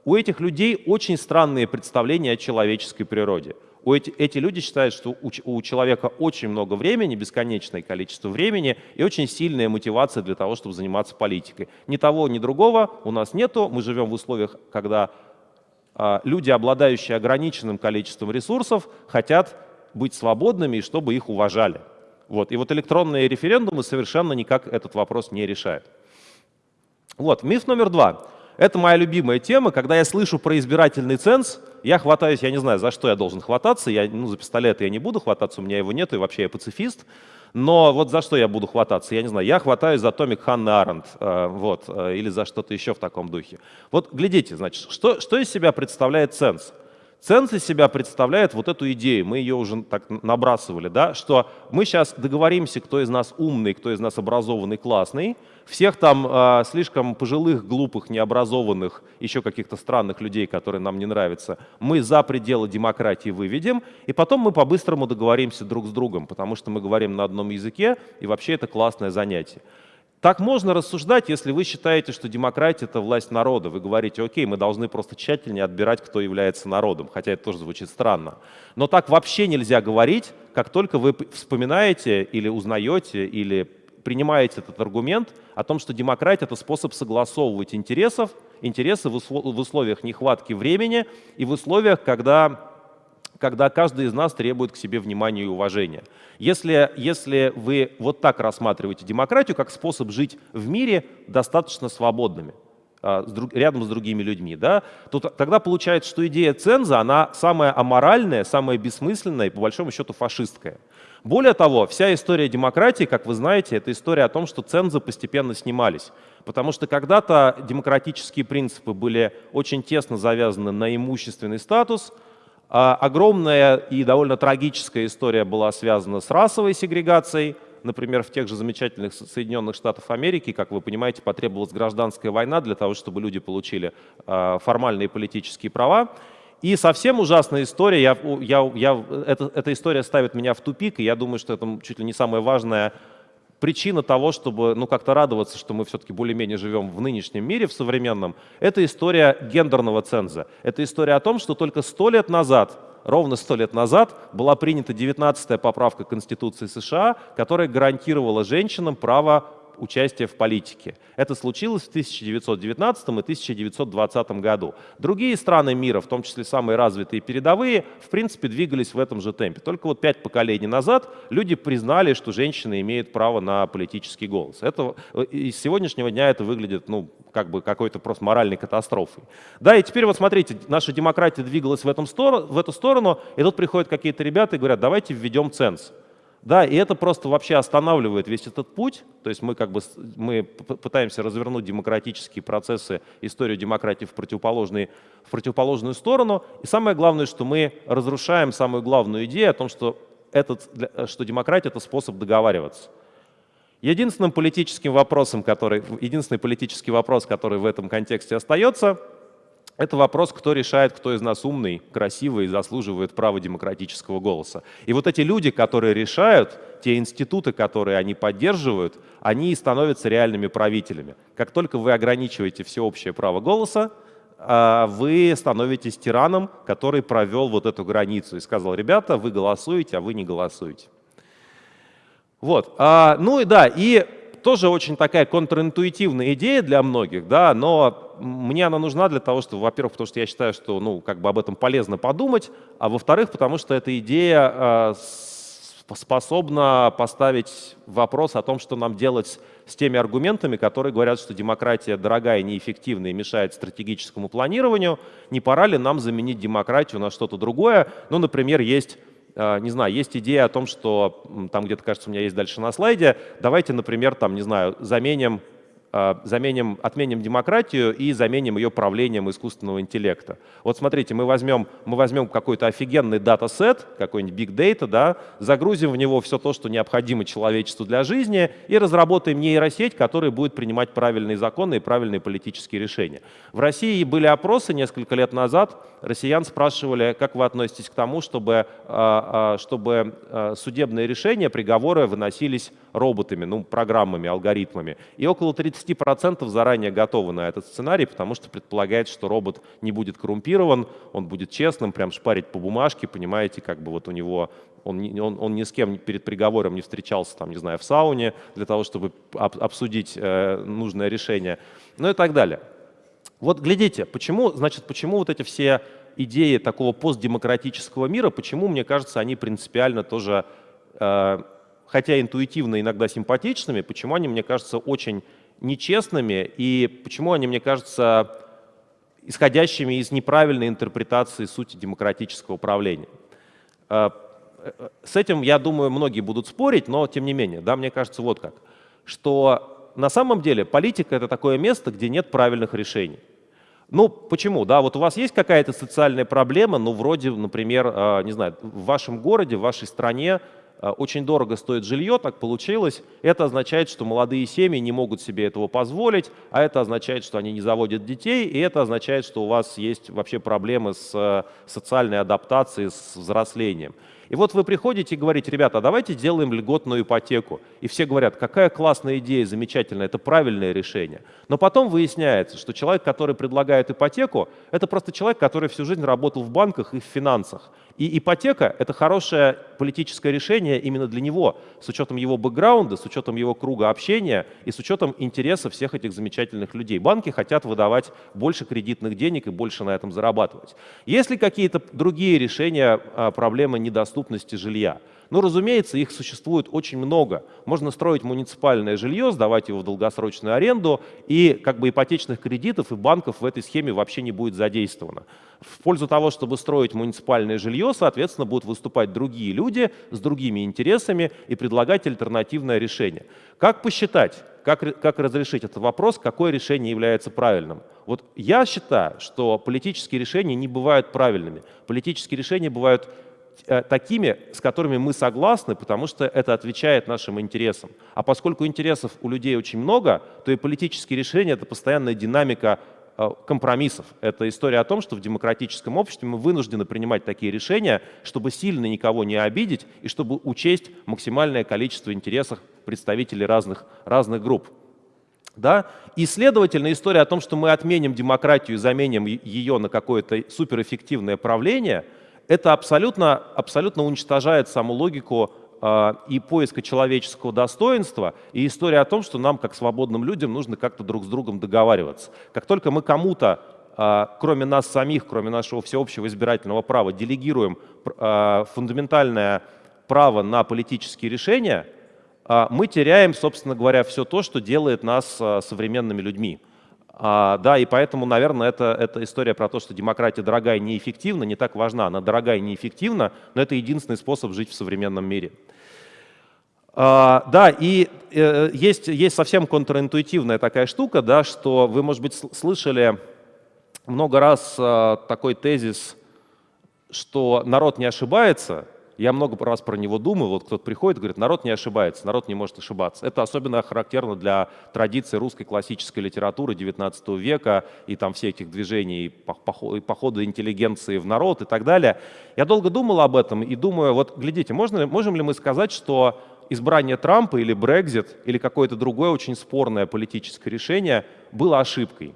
у этих людей очень странные представления о человеческой природе эти, люди считают, что у, у человека очень много времени, бесконечное количество времени и очень сильная мотивация для того, чтобы заниматься политикой. Ни того, ни другого у нас нету. Мы живем в условиях, когда а, люди, обладающие ограниченным количеством ресурсов, хотят быть свободными и чтобы их уважали. Вот. И вот электронные референдумы совершенно никак этот вопрос не решают. Вот, миф номер два. Это моя любимая тема. Когда я слышу про избирательный ценз, я хватаюсь, я не знаю, за что я должен хвататься. Я, ну, за пистолет я не буду хвататься, у меня его нет, и вообще я пацифист. Но вот за что я буду хвататься, я не знаю. Я хватаюсь за томик Ханны Аренд, э, вот, э, или за что-то еще в таком духе. Вот глядите, значит, что, что из себя представляет ценз? Ценз из себя представляет вот эту идею, мы ее уже так набрасывали, да, что мы сейчас договоримся, кто из нас умный, кто из нас образованный, классный, всех там э, слишком пожилых, глупых, необразованных, еще каких-то странных людей, которые нам не нравятся, мы за пределы демократии выведем, и потом мы по-быстрому договоримся друг с другом, потому что мы говорим на одном языке, и вообще это классное занятие. Так можно рассуждать, если вы считаете, что демократия — это власть народа. Вы говорите, окей, мы должны просто тщательнее отбирать, кто является народом, хотя это тоже звучит странно. Но так вообще нельзя говорить, как только вы вспоминаете или узнаете, или принимаете этот аргумент о том, что демократия — это способ согласовывать интересов, интересы в условиях нехватки времени и в условиях, когда когда каждый из нас требует к себе внимания и уважения. Если, если вы вот так рассматриваете демократию как способ жить в мире достаточно свободными, а, рядом с другими людьми, да, то тогда получается, что идея ценза, она самая аморальная, самая бессмысленная и по большому счету фашистская. Более того, вся история демократии, как вы знаете, это история о том, что цензы постепенно снимались. Потому что когда-то демократические принципы были очень тесно завязаны на имущественный статус, а огромная и довольно трагическая история была связана с расовой сегрегацией. Например, в тех же замечательных Соединенных Штатах Америки, как вы понимаете, потребовалась гражданская война для того, чтобы люди получили а, формальные политические права. И совсем ужасная история, я, я, я, это, эта история ставит меня в тупик, и я думаю, что это чуть ли не самое важное причина того, чтобы ну, как-то радоваться, что мы все-таки более-менее живем в нынешнем мире, в современном, это история гендерного ценза. Это история о том, что только сто лет назад, ровно сто лет назад, была принята 19-я поправка Конституции США, которая гарантировала женщинам право участия в политике. Это случилось в 1919 и 1920 году. Другие страны мира, в том числе самые развитые и передовые, в принципе двигались в этом же темпе. Только вот пять поколений назад люди признали, что женщины имеют право на политический голос. Это, и с сегодняшнего дня это выглядит ну, как бы какой-то просто моральной катастрофой. Да, и теперь вот смотрите, наша демократия двигалась в, этом сторону, в эту сторону, и тут приходят какие-то ребята и говорят, давайте введем ценз. Да, и это просто вообще останавливает весь этот путь. То есть мы как бы мы пытаемся развернуть демократические процессы, историю демократии в, противоположный, в противоположную сторону. И самое главное, что мы разрушаем самую главную идею о том, что, этот, что демократия — это способ договариваться. Единственным политическим вопросом, который, единственный политический вопрос, который в этом контексте остается — это вопрос, кто решает, кто из нас умный, красивый и заслуживает права демократического голоса. И вот эти люди, которые решают, те институты, которые они поддерживают, они становятся реальными правителями. Как только вы ограничиваете всеобщее право голоса, а, вы становитесь тираном, который провел вот эту границу и сказал, ребята, вы голосуете, а вы не голосуете. Вот. А, ну и да, и тоже очень такая контринтуитивная идея для многих, да, но мне она нужна для того, что, во-первых, потому что я считаю, что ну, как бы об этом полезно подумать, а во-вторых, потому что эта идея э, способна поставить вопрос о том, что нам делать с теми аргументами, которые говорят, что демократия дорогая, неэффективная и мешает стратегическому планированию. Не пора ли нам заменить демократию на что-то другое? Ну, например, есть не знаю, есть идея о том, что там где-то, кажется, у меня есть дальше на слайде, давайте, например, там, не знаю, заменим заменим, отменим демократию и заменим ее правлением искусственного интеллекта. Вот смотрите, мы возьмем, мы возьмем какой-то офигенный датасет, какой-нибудь big data, да, загрузим в него все то, что необходимо человечеству для жизни, и разработаем нейросеть, которая будет принимать правильные законы и правильные политические решения. В России были опросы несколько лет назад, россиян спрашивали, как вы относитесь к тому, чтобы, а, чтобы судебные решения, приговоры выносились роботами, ну, программами, алгоритмами. И около 30% заранее готовы на этот сценарий, потому что предполагает, что робот не будет коррумпирован, он будет честным, прям шпарить по бумажке, понимаете, как бы вот у него он, он, он ни с кем перед приговором не встречался, там, не знаю, в сауне для того, чтобы об, обсудить э, нужное решение, ну и так далее. Вот глядите, почему, значит, почему вот эти все идеи такого постдемократического мира, почему, мне кажется, они принципиально тоже э, хотя интуитивно иногда симпатичными, почему они, мне кажется, очень нечестными и почему они, мне кажется, исходящими из неправильной интерпретации сути демократического управления. А, с этим, я думаю, многие будут спорить, но тем не менее, да, мне кажется, вот как, что на самом деле политика — это такое место, где нет правильных решений. Ну, почему? Да, вот у вас есть какая-то социальная проблема, ну, вроде, например, а, не знаю, в вашем городе, в вашей стране Э, очень дорого стоит жилье, так получилось. Это означает, что молодые семьи не могут себе этого позволить, а это означает, что они не заводят детей, и это означает, что у вас есть вообще проблемы с э, социальной адаптацией, с взрослением. И вот вы приходите и говорите, ребята, давайте сделаем льготную ипотеку. И все говорят, какая классная идея, замечательная, это правильное решение. Но потом выясняется, что человек, который предлагает ипотеку, это просто человек, который всю жизнь работал в банках и в финансах. И ипотека — это хорошее политическое решение именно для него, с учетом его бэкграунда, с учетом его круга общения и с учетом интереса всех этих замечательных людей. Банки хотят выдавать больше кредитных денег и больше на этом зарабатывать. Есть ли какие-то другие решения а, проблемы недоступности жилья? Ну, разумеется, их существует очень много. Можно строить муниципальное жилье, сдавать его в долгосрочную аренду, и как бы ипотечных кредитов и банков в этой схеме вообще не будет задействовано. В пользу того, чтобы строить муниципальное жилье, соответственно, будут выступать другие люди с другими интересами и предлагать альтернативное решение. Как посчитать, как, как разрешить этот вопрос, какое решение является правильным? Вот я считаю, что политические решения не бывают правильными. Политические решения бывают такими, с которыми мы согласны, потому что это отвечает нашим интересам. А поскольку интересов у людей очень много, то и политические решения — это постоянная динамика э, компромиссов. Это история о том, что в демократическом обществе мы вынуждены принимать такие решения, чтобы сильно никого не обидеть и чтобы учесть максимальное количество интересов представителей разных, разных групп. Да? И, следовательно, история о том, что мы отменим демократию и заменим ее на какое-то суперэффективное правление — это абсолютно, абсолютно уничтожает саму логику э, и поиска человеческого достоинства, и история о том, что нам, как свободным людям, нужно как-то друг с другом договариваться. Как только мы кому-то, э, кроме нас самих, кроме нашего всеобщего избирательного права, делегируем э, фундаментальное право на политические решения, мы теряем, собственно говоря, все то, что делает нас современными людьми. А, да, и поэтому, наверное, это, это история про то, что демократия дорогая и неэффективна, не так важна. Она дорогая и неэффективна, но это единственный способ жить в современном мире. А, да, и э, есть, есть совсем контринтуитивная такая штука, да, что вы, может быть, слышали много раз а, такой тезис, что народ не ошибается, я много раз про него думаю, вот кто-то приходит и говорит, народ не ошибается, народ не может ошибаться. Это особенно характерно для традиции русской классической литературы XIX века и там всех этих движений, похода интеллигенции в народ и так далее. Я долго думал об этом и думаю, вот глядите, можно, можем ли мы сказать, что избрание Трампа или Брекзит или какое-то другое очень спорное политическое решение было ошибкой?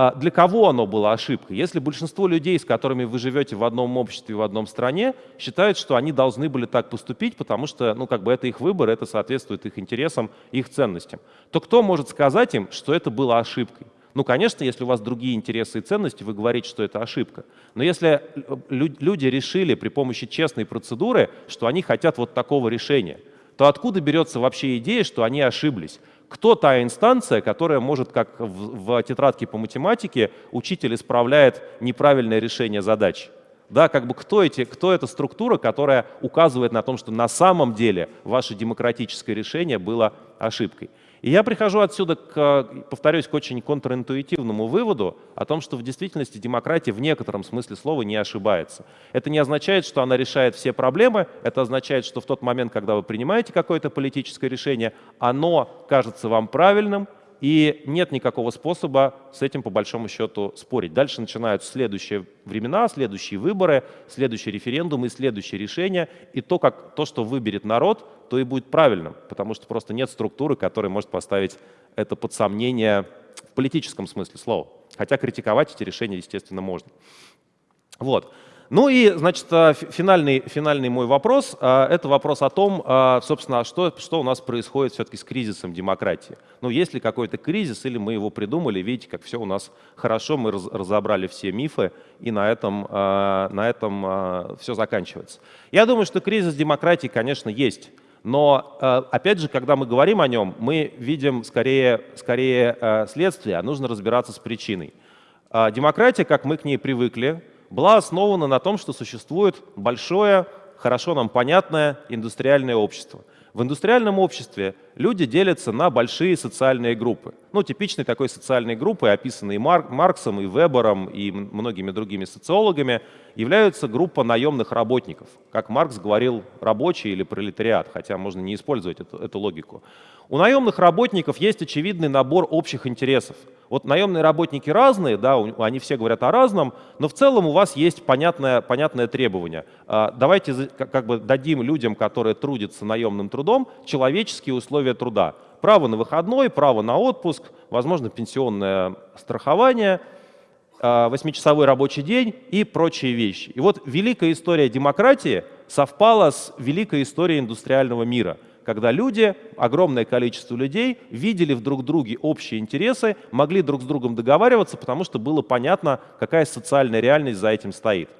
А для кого оно было ошибкой? Если большинство людей, с которыми вы живете в одном обществе, в одном стране, считают, что они должны были так поступить, потому что ну, как бы это их выбор, это соответствует их интересам, их ценностям, то кто может сказать им, что это было ошибкой? Ну, конечно, если у вас другие интересы и ценности, вы говорите, что это ошибка. Но если люди решили при помощи честной процедуры, что они хотят вот такого решения, то откуда берется вообще идея, что они ошиблись? Кто та инстанция, которая может, как в, в тетрадке по математике, учитель исправляет неправильное решение задач. Да, как бы кто, эти, кто эта структура, которая указывает на том, что на самом деле ваше демократическое решение было ошибкой. И я прихожу отсюда, к, повторюсь, к очень контринтуитивному выводу о том, что в действительности демократия в некотором смысле слова не ошибается. Это не означает, что она решает все проблемы, это означает, что в тот момент, когда вы принимаете какое-то политическое решение, оно кажется вам правильным, и нет никакого способа с этим по большому счету спорить. Дальше начинаются следующие времена, следующие выборы, следующие референдумы и следующие решения. И то, как, то, что выберет народ, то и будет правильным, потому что просто нет структуры, которая может поставить это под сомнение в политическом смысле слова. Хотя критиковать эти решения, естественно, можно. Вот. Ну и, значит, а, финальный, финальный мой вопрос а, — это вопрос о том, а, собственно, что, что у нас происходит все-таки с кризисом демократии. Ну, есть ли какой-то кризис, или мы его придумали, видите, как все у нас хорошо, мы разобрали все мифы, и на этом, на этом все заканчивается. Я думаю, что кризис демократии, конечно, есть. Но, опять же, когда мы говорим о нем, мы видим скорее, скорее следствие, а нужно разбираться с причиной. Демократия, как мы к ней привыкли, была основана на том, что существует большое, хорошо нам понятное индустриальное общество. В индустриальном обществе люди делятся на большие социальные группы. Ну, типичной такой социальной группой, описанной Марк, Марксом и Вебером и многими другими социологами, является группа наемных работников. Как Маркс говорил, рабочий или пролетариат, хотя можно не использовать эту, эту логику. У наемных работников есть очевидный набор общих интересов. Вот наемные работники разные, да, они все говорят о разном, но в целом у вас есть понятное, понятное требование. А, давайте как бы дадим людям, которые трудятся наемным трудом, человеческие условия труда. Право на выходной, право на отпуск, возможно, пенсионное страхование, а, восьмичасовой рабочий день и прочие вещи. И вот великая история демократии совпала с великой историей индустриального мира – когда люди, огромное количество людей, видели в друг друге общие интересы, могли друг с другом договариваться, потому что было понятно, какая социальная реальность за этим стоит.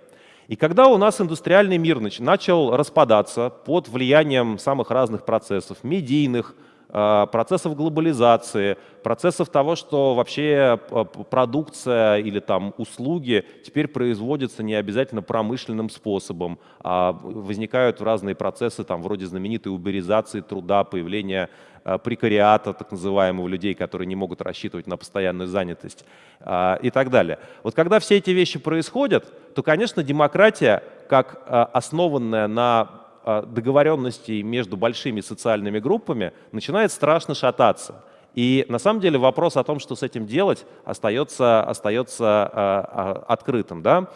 И когда у нас индустриальный мир начал распадаться под влиянием самых разных процессов, медийных, процессов глобализации, процессов того, что вообще а, продукция или там услуги теперь производятся не обязательно промышленным способом, а возникают разные процессы, там, вроде знаменитой уберизации труда, появления а, прекариата, так называемого, людей, которые не могут рассчитывать на постоянную занятость и так далее. Вот когда все эти вещи происходят, то, конечно, демократия, как основанная на договоренностей между большими социальными группами начинает страшно шататься. И на самом деле вопрос о том, что с этим делать, остается, остается а, а, открытым. Да?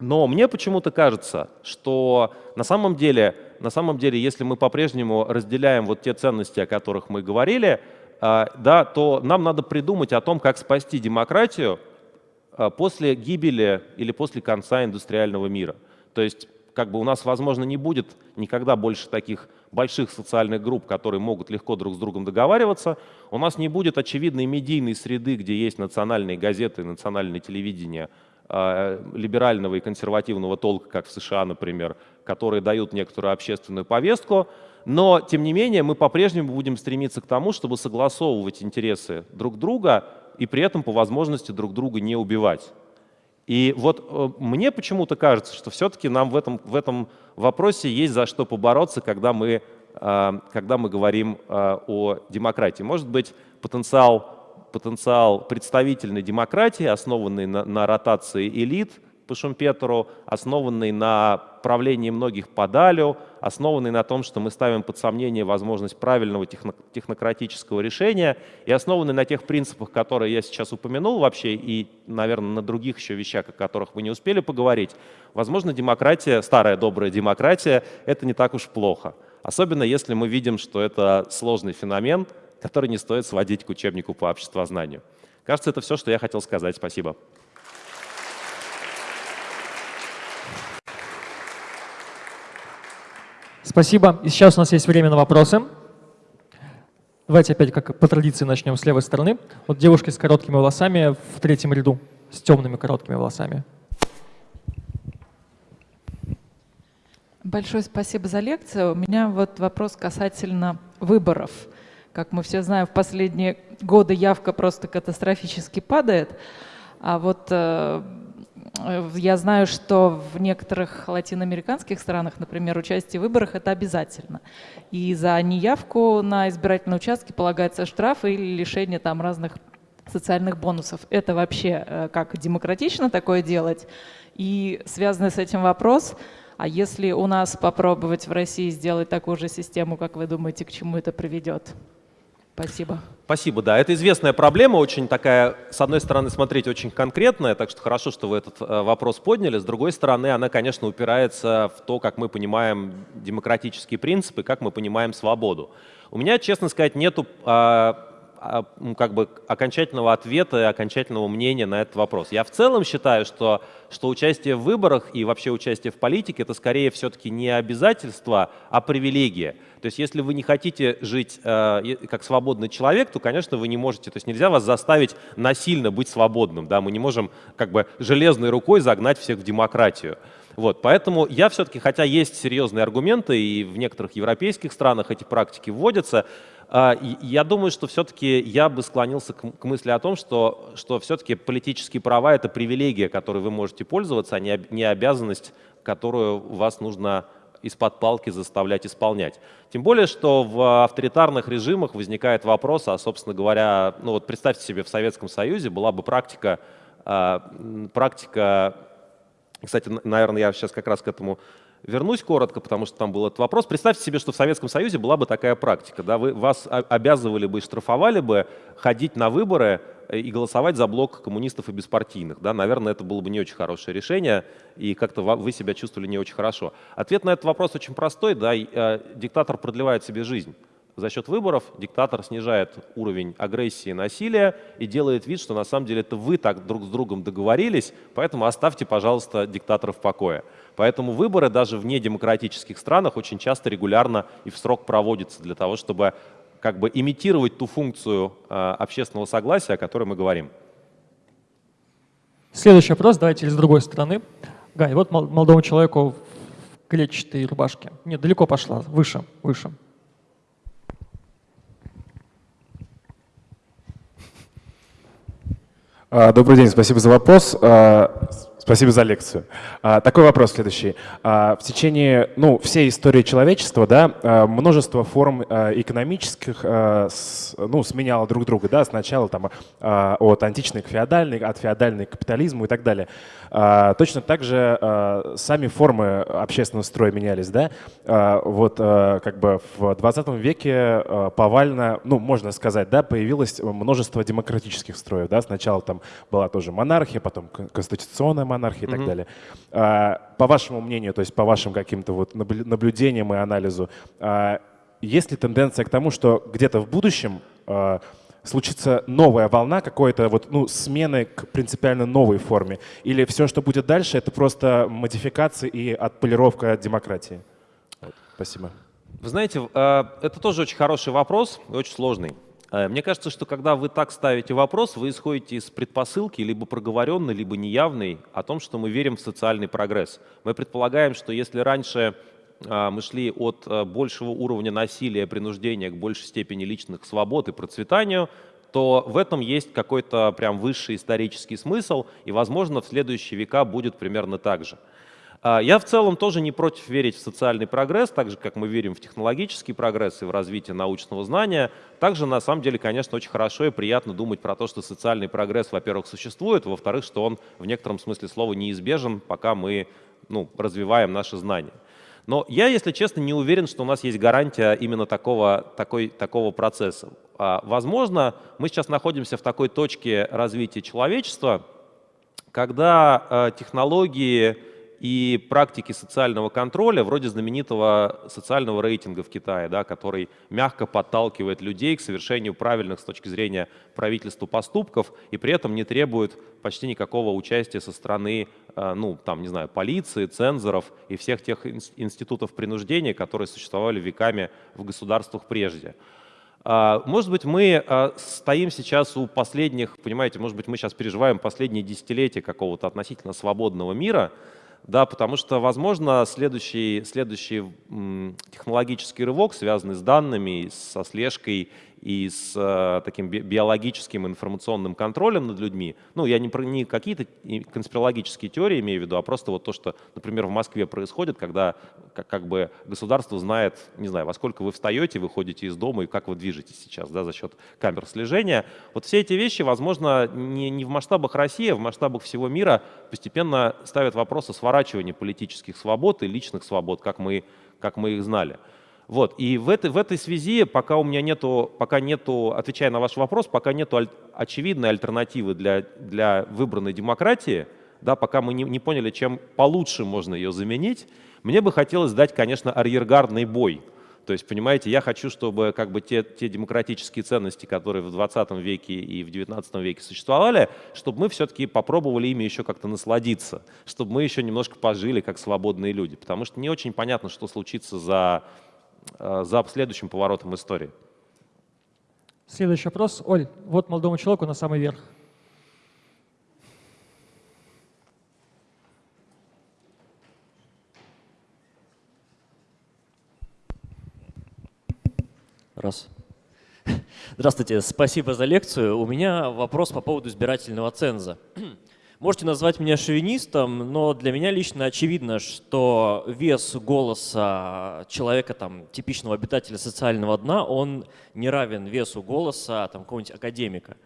Но мне почему-то кажется, что на самом деле, на самом деле, если мы по-прежнему разделяем вот те ценности, о которых мы говорили, да, то нам надо придумать о том, как спасти демократию после гибели или после конца индустриального мира. То есть как бы у нас, возможно, не будет никогда больше таких больших социальных групп, которые могут легко друг с другом договариваться. У нас не будет очевидной медийной среды, где есть национальные газеты, национальное телевидение э, либерального и консервативного толка, как в США, например, которые дают некоторую общественную повестку. Но, тем не менее, мы по-прежнему будем стремиться к тому, чтобы согласовывать интересы друг друга и при этом по возможности друг друга не убивать. И вот э, мне почему-то кажется, что все-таки нам в этом, в этом вопросе есть за что побороться, когда мы, э, когда мы говорим э, о демократии. Может быть, потенциал, потенциал представительной демократии, основанный на, на ротации элит, по Шумпетеру, основанный на правлении многих по Далю, основанный на том, что мы ставим под сомнение возможность правильного техно технократического решения и основанный на тех принципах, которые я сейчас упомянул вообще, и, наверное, на других еще вещах, о которых мы не успели поговорить. Возможно, демократия, старая добрая демократия, это не так уж плохо. Особенно если мы видим, что это сложный феномен, который не стоит сводить к учебнику по обществознанию. Кажется, это все, что я хотел сказать. Спасибо. Спасибо. И сейчас у нас есть время на вопросы. Давайте опять, как по традиции, начнем с левой стороны. Вот девушки с короткими волосами в третьем ряду, с темными короткими волосами. Большое спасибо за лекцию. У меня вот вопрос касательно выборов. Как мы все знаем, в последние годы явка просто катастрофически падает. А вот э, я знаю, что в некоторых латиноамериканских странах, например, участие в выборах – это обязательно. И за неявку на избирательные участки полагается штраф или лишение там разных социальных бонусов. Это вообще э, как демократично такое делать? И связанный с этим вопрос – а если у нас попробовать в России сделать такую же систему, как вы думаете, к чему это приведет? Спасибо. Спасибо, да. Это известная проблема, очень такая, с одной стороны, смотреть очень конкретная, так что хорошо, что вы этот э, вопрос подняли. С другой стороны, она, конечно, упирается в то, как мы понимаем демократические принципы, как мы понимаем свободу. У меня, честно сказать, нету а, а, как бы окончательного ответа и окончательного мнения на этот вопрос. Я в целом считаю, что, что участие в выборах и вообще участие в политике это скорее все-таки не обязательство, а привилегия. То есть если вы не хотите жить э, как свободный человек, то, конечно, вы не можете, то есть нельзя вас заставить насильно быть свободным. Да? Мы не можем как бы железной рукой загнать всех в демократию. Вот, поэтому я все-таки, хотя есть серьезные аргументы, и в некоторых европейских странах эти практики вводятся, а, я думаю, что все-таки я бы склонился к мысли о том, что, что все-таки политические права — это привилегия, которой вы можете пользоваться, а не обязанность, которую вас нужно из-под палки заставлять исполнять. Тем более, что в авторитарных режимах возникает вопрос, а, собственно говоря, ну вот представьте себе, в Советском Союзе была бы практика, а, практика кстати, наверное, я сейчас как раз к этому вернусь коротко, потому что там был этот вопрос. Представьте себе, что в Советском Союзе была бы такая практика. Да? Вы, вас обязывали бы и штрафовали бы ходить на выборы э, и голосовать за блок коммунистов и беспартийных. Да? Наверное, это было бы не очень хорошее решение, и как-то вы себя чувствовали не очень хорошо. Ответ на этот вопрос очень простой. Да? Э, диктатор продлевает себе жизнь. За счет выборов диктатор снижает уровень агрессии и насилия и делает вид, что на самом деле это вы так друг с другом договорились, поэтому оставьте, пожалуйста, диктатора в покое. Поэтому выборы даже в недемократических странах очень часто регулярно и в срок проводятся для того, чтобы как бы имитировать ту функцию э, общественного согласия, о которой мы говорим. Следующий вопрос, давайте с другой стороны. Гай, вот мол- молодому человеку в клетчатой рубашке. Нет, далеко пошла, выше, выше. Добрый день, спасибо за вопрос. Спасибо за лекцию. А, Такой вопрос следующий. А, В течение ну, всей истории человечества да, а, множество форм экономических ну, сменяло друг друга. Да? Сначала там, от античной к феодальной, от феодальной к капитализму и так далее. Точно так же сами формы общественного строя менялись. Да? Вот как бы в 20 веке повально, ну, можно сказать, да, появилось множество демократических строев. Да? Сначала там была тоже монархия, потом кон- конституционная монархия и так далее. А, По вашему мнению, то есть по вашим каким-то вот наблю- наблюдениям и анализу, а, есть ли тенденция к тому, что где-то в будущем а, случится новая волна какой-то вот, ну, смены к принципиально новой форме? Или все, что будет дальше, это просто модификация и отполировка демократии? Вот, Спасибо. Вы знаете, это тоже очень хороший вопрос и очень сложный. Э, Мне кажется, что когда вы так ставите вопрос, вы исходите из предпосылки, либо проговоренной, либо неявной, о том, что мы верим в социальный прогресс. Мы предполагаем, что если раньше а, мы шли от э, большего уровня насилия, принуждения к большей степени личных свобод и процветанию, то в этом есть какой-то прям высший исторический смысл, и, возможно, в следующие века будет примерно так же. А, Я в целом тоже не против верить в социальный прогресс, так же, как мы верим в технологический прогресс и в развитие научного знания. Также, на самом деле, конечно, очень хорошо и приятно думать про то, что социальный прогресс, во-первых, существует, во-вторых, что он в некотором смысле слова неизбежен, пока мы ну, развиваем наши знания. Но я, если честно, не уверен, что у нас есть гарантия именно такого, такой, такого процесса. А, Возможно, мы сейчас находимся в такой точке развития человечества, когда э, технологии и практики социального контроля, вроде знаменитого социального рейтинга в Китае, да, который мягко подталкивает людей к совершению правильных с точки зрения правительства поступков и при этом не требует почти никакого участия со стороны, э, ну, там, не знаю, полиции, цензоров и всех тех инс- институтов принуждения, которые существовали веками в государствах прежде. А, Может быть, мы а, стоим сейчас у последних, понимаете, может быть, мы сейчас переживаем последние десятилетия какого-то относительно свободного мира, да, потому что, возможно, следующий, следующий технологический рывок, связанный с данными, со слежкой и с э, таким би- биологическим информационным контролем над людьми, ну, я не, про, не какие-то конспирологические теории имею в виду, а просто вот то, что, например, в Москве происходит, когда как, как бы государство знает, не знаю, во сколько вы встаете, выходите из дома и как вы движетесь сейчас, да, за счет камер слежения. Вот все эти вещи, возможно, не, не в масштабах России, а в масштабах всего мира постепенно ставят вопрос о сворачивании политических свобод и личных свобод, как мы, как мы их знали. Вот. И в этой, в этой связи, пока у меня нету, пока нету, отвечая на ваш вопрос, пока нету аль- очевидной альтернативы для, для выбранной демократии, да, пока мы не, не поняли, чем получше можно ее заменить, мне бы хотелось дать, конечно, арьергардный бой. То есть, понимаете, я хочу, чтобы как бы те, те демократические ценности, которые в 20 веке и в 19 веке существовали, чтобы мы все-таки попробовали ими еще как-то насладиться, чтобы мы еще немножко пожили как свободные люди. Потому что не очень понятно, что случится за, за следующим поворотом истории. Следующий вопрос. Оль, вот молодому человеку на самый верх. Раз. (laughs) Здравствуйте, спасибо за лекцию. У меня вопрос по поводу избирательного ценза. (clears throat) Можете назвать меня шовинистом, но для меня лично очевидно, что вес голоса человека, там, типичного обитателя социального дна, он не равен весу голоса там, какого-нибудь академика.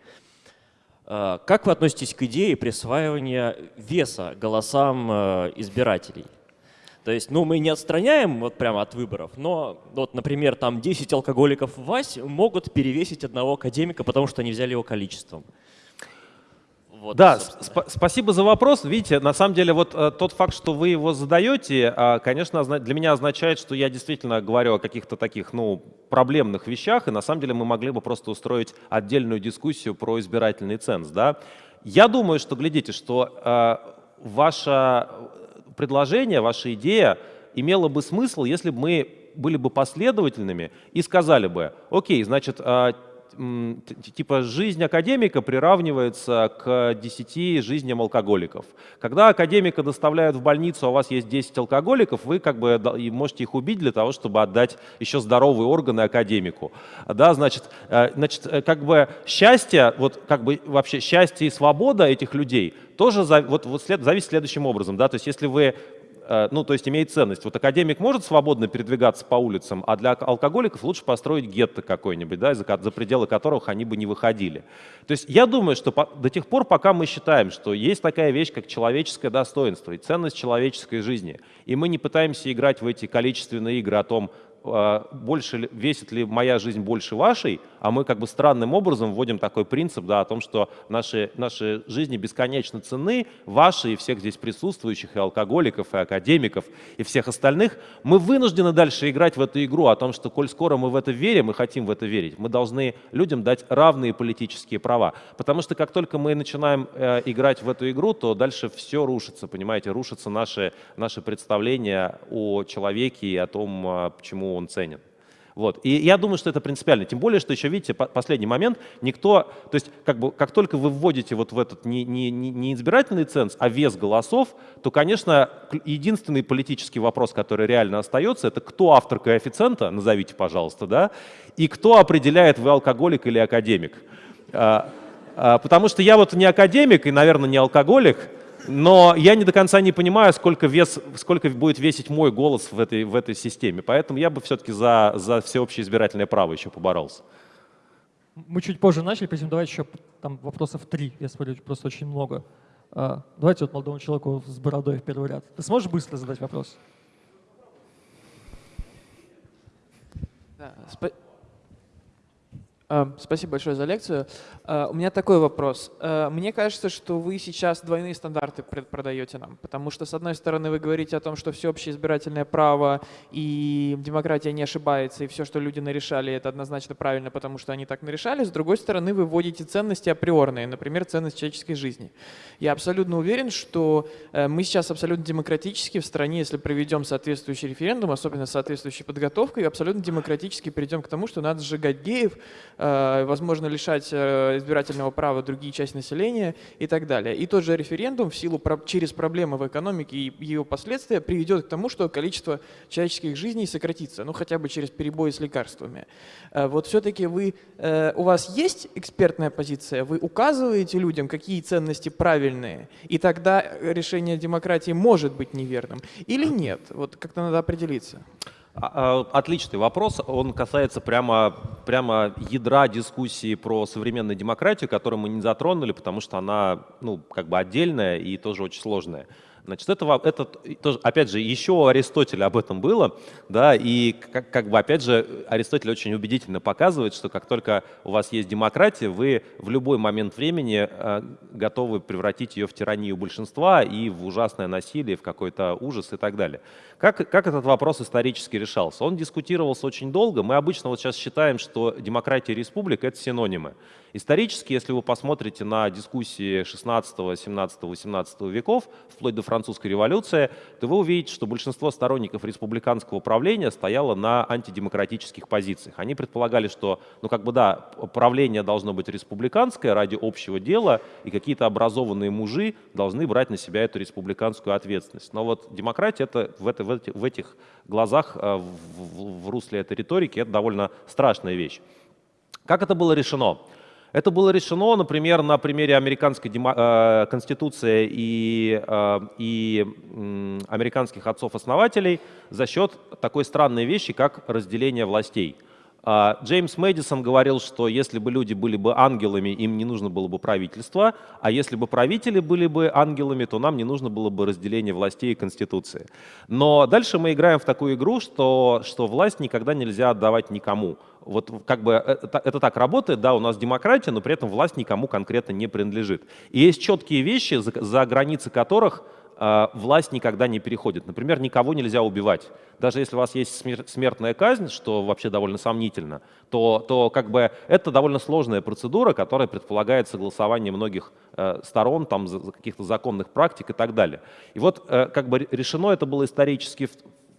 Э, Как вы относитесь к идее присваивания веса голосам э, избирателей? То есть, ну, мы не отстраняем вот прямо от выборов, но вот, например, там 10 алкоголиков ВАСь могут перевесить одного академика, потому что они взяли его количеством. Вот, Да, сп- спасибо за вопрос. Видите, на самом деле вот э, тот факт, что вы его задаете, а, конечно, для меня означает, что я действительно говорю о каких-то таких, ну, проблемных вещах, и на самом деле мы могли бы просто устроить отдельную дискуссию про избирательный ценз, да. Я думаю, что, глядите, что э, ваше предложение, ваша идея имела бы смысл, если бы мы были бы последовательными и сказали бы, окей, значит, т- типа жизнь академика приравнивается к 10 жизням алкоголиков. Когда академика доставляют в больницу, а у вас есть 10 алкоголиков, вы как бы можете их убить для того, чтобы отдать еще здоровые органы академику. Да, значит, э, значит, э, как бы счастье, вот как бы вообще счастье и свобода этих людей тоже вот, вот след- зависит следующим образом, да, то есть если вы ну, то есть имеет ценность. Вот академик может свободно передвигаться по улицам, а для алкоголиков лучше построить гетто какой-нибудь, да, за, за пределы которых они бы не выходили. То есть я думаю, что по- до тех пор, пока мы считаем, что есть такая вещь, как человеческое достоинство и ценность человеческой жизни, и мы не пытаемся играть в эти количественные игры о том, э, больше ли- весит ли моя жизнь больше вашей, а мы как бы странным образом вводим такой принцип да, о том, что наши, наши жизни бесконечно ценны, ваши и всех здесь присутствующих, и алкоголиков, и академиков, и всех остальных, мы вынуждены дальше играть в эту игру о том, что коль скоро мы в это верим и хотим в это верить, мы должны людям дать равные политические права. Потому что как только мы начинаем э, играть в эту игру, то дальше все рушится, понимаете, рушатся наши, наши представления о человеке и о том, э, почему он ценен. Вот. И я думаю, что это принципиально. Тем более, что еще, видите, по- последний момент, никто, то есть как, бы, как только вы вводите вот в этот не, не, не избирательный ценз, а вес голосов, то, конечно, единственный политический вопрос, который реально остается, это кто автор коэффициента, назовите, пожалуйста, да, и кто определяет, вы алкоголик или академик. А, а, Потому что я вот не академик и, наверное, не алкоголик, но я не до конца не понимаю, сколько, вес, сколько будет весить мой голос в этой, в этой системе. Поэтому я бы все-таки за, за всеобщее избирательное право еще поборолся. Мы чуть позже начали, поэтому давайте еще там вопросов три, я смотрю, просто очень много. А, Давайте вот молодому человеку с бородой в первый ряд. Ты сможешь быстро задать вопрос? Да, Спасибо большое за лекцию. А, У меня такой вопрос. А, Мне кажется, что вы сейчас двойные стандарты продаете нам, потому что, с одной стороны, вы говорите о том, что всеобщее избирательное право и демократия не ошибается, и все, что люди нарешали, это однозначно правильно, потому что они так нарешали. С другой стороны, вы вводите ценности априорные, например, ценность человеческой жизни. Я абсолютно уверен, что э, мы сейчас абсолютно демократически в стране, если проведем соответствующий референдум, особенно с соответствующей подготовкой, абсолютно демократически перейдем к тому, что надо сжигать геев, э, возможно, лишать э, избирательного права другие части населения и так далее. И тот же референдум в силу через проблемы в экономике и ее последствия приведет к тому, что количество человеческих жизней сократится, ну хотя бы через перебои с лекарствами. Э, Вот все-таки вы, э, у вас есть экспертная позиция, вы указываете людям, какие ценности правильные, и тогда решение демократии может быть неверным или нет? Вот как-то надо определиться. А, а, Отличный вопрос. Он касается прямо, прямо ядра дискуссии про современную демократию, которую мы не затронули, потому что она ну, как бы отдельная и тоже очень сложная. Значит, это, это тоже, опять же, еще у Аристотеля об этом было, да, и как, как бы, опять же, Аристотель очень убедительно показывает, что как только у вас есть демократия, вы в любой момент времени э, готовы превратить ее в тиранию большинства и в ужасное насилие, в какой-то ужас и так далее. Как, как этот вопрос исторически решался? Он дискутировался очень долго. Мы обычно вот сейчас считаем, что демократия и республика — это синонимы. Исторически, если вы посмотрите на дискуссии 16, 17, 18 веков, вплоть до французской революции, то вы увидите, что большинство сторонников республиканского правления стояло на антидемократических позициях. Они предполагали, что, ну как бы да, правление должно быть республиканское ради общего дела, и какие-то образованные мужи должны брать на себя эту республиканскую ответственность. Но вот демократия это в, это, в этих глазах, э, в, в- в русле этой риторики, это довольно страшная вещь. Как это было решено? Это было решено, например, на примере американской э, конституции и, э, и американских отцов-основателей за счет такой странной вещи, как разделение властей. А, Джеймс Мэдисон говорил, что если бы люди были бы ангелами, им не нужно было бы правительство, а если бы правители были бы ангелами, то нам не нужно было бы разделение властей и конституции. Но дальше мы играем в такую игру, что, что власть никогда нельзя отдавать никому. Вот как бы это, это так работает, да, у нас демократия, но при этом власть никому конкретно не принадлежит. И есть четкие вещи, за, за границы которых э, власть никогда не переходит. Например, никого нельзя убивать. Даже если у вас есть смер- смертная казнь, что вообще довольно сомнительно, то, то как бы это довольно сложная процедура, которая предполагает согласование многих э, сторон, там, каких-то законных практик и так далее. И вот э, как бы решено это было исторически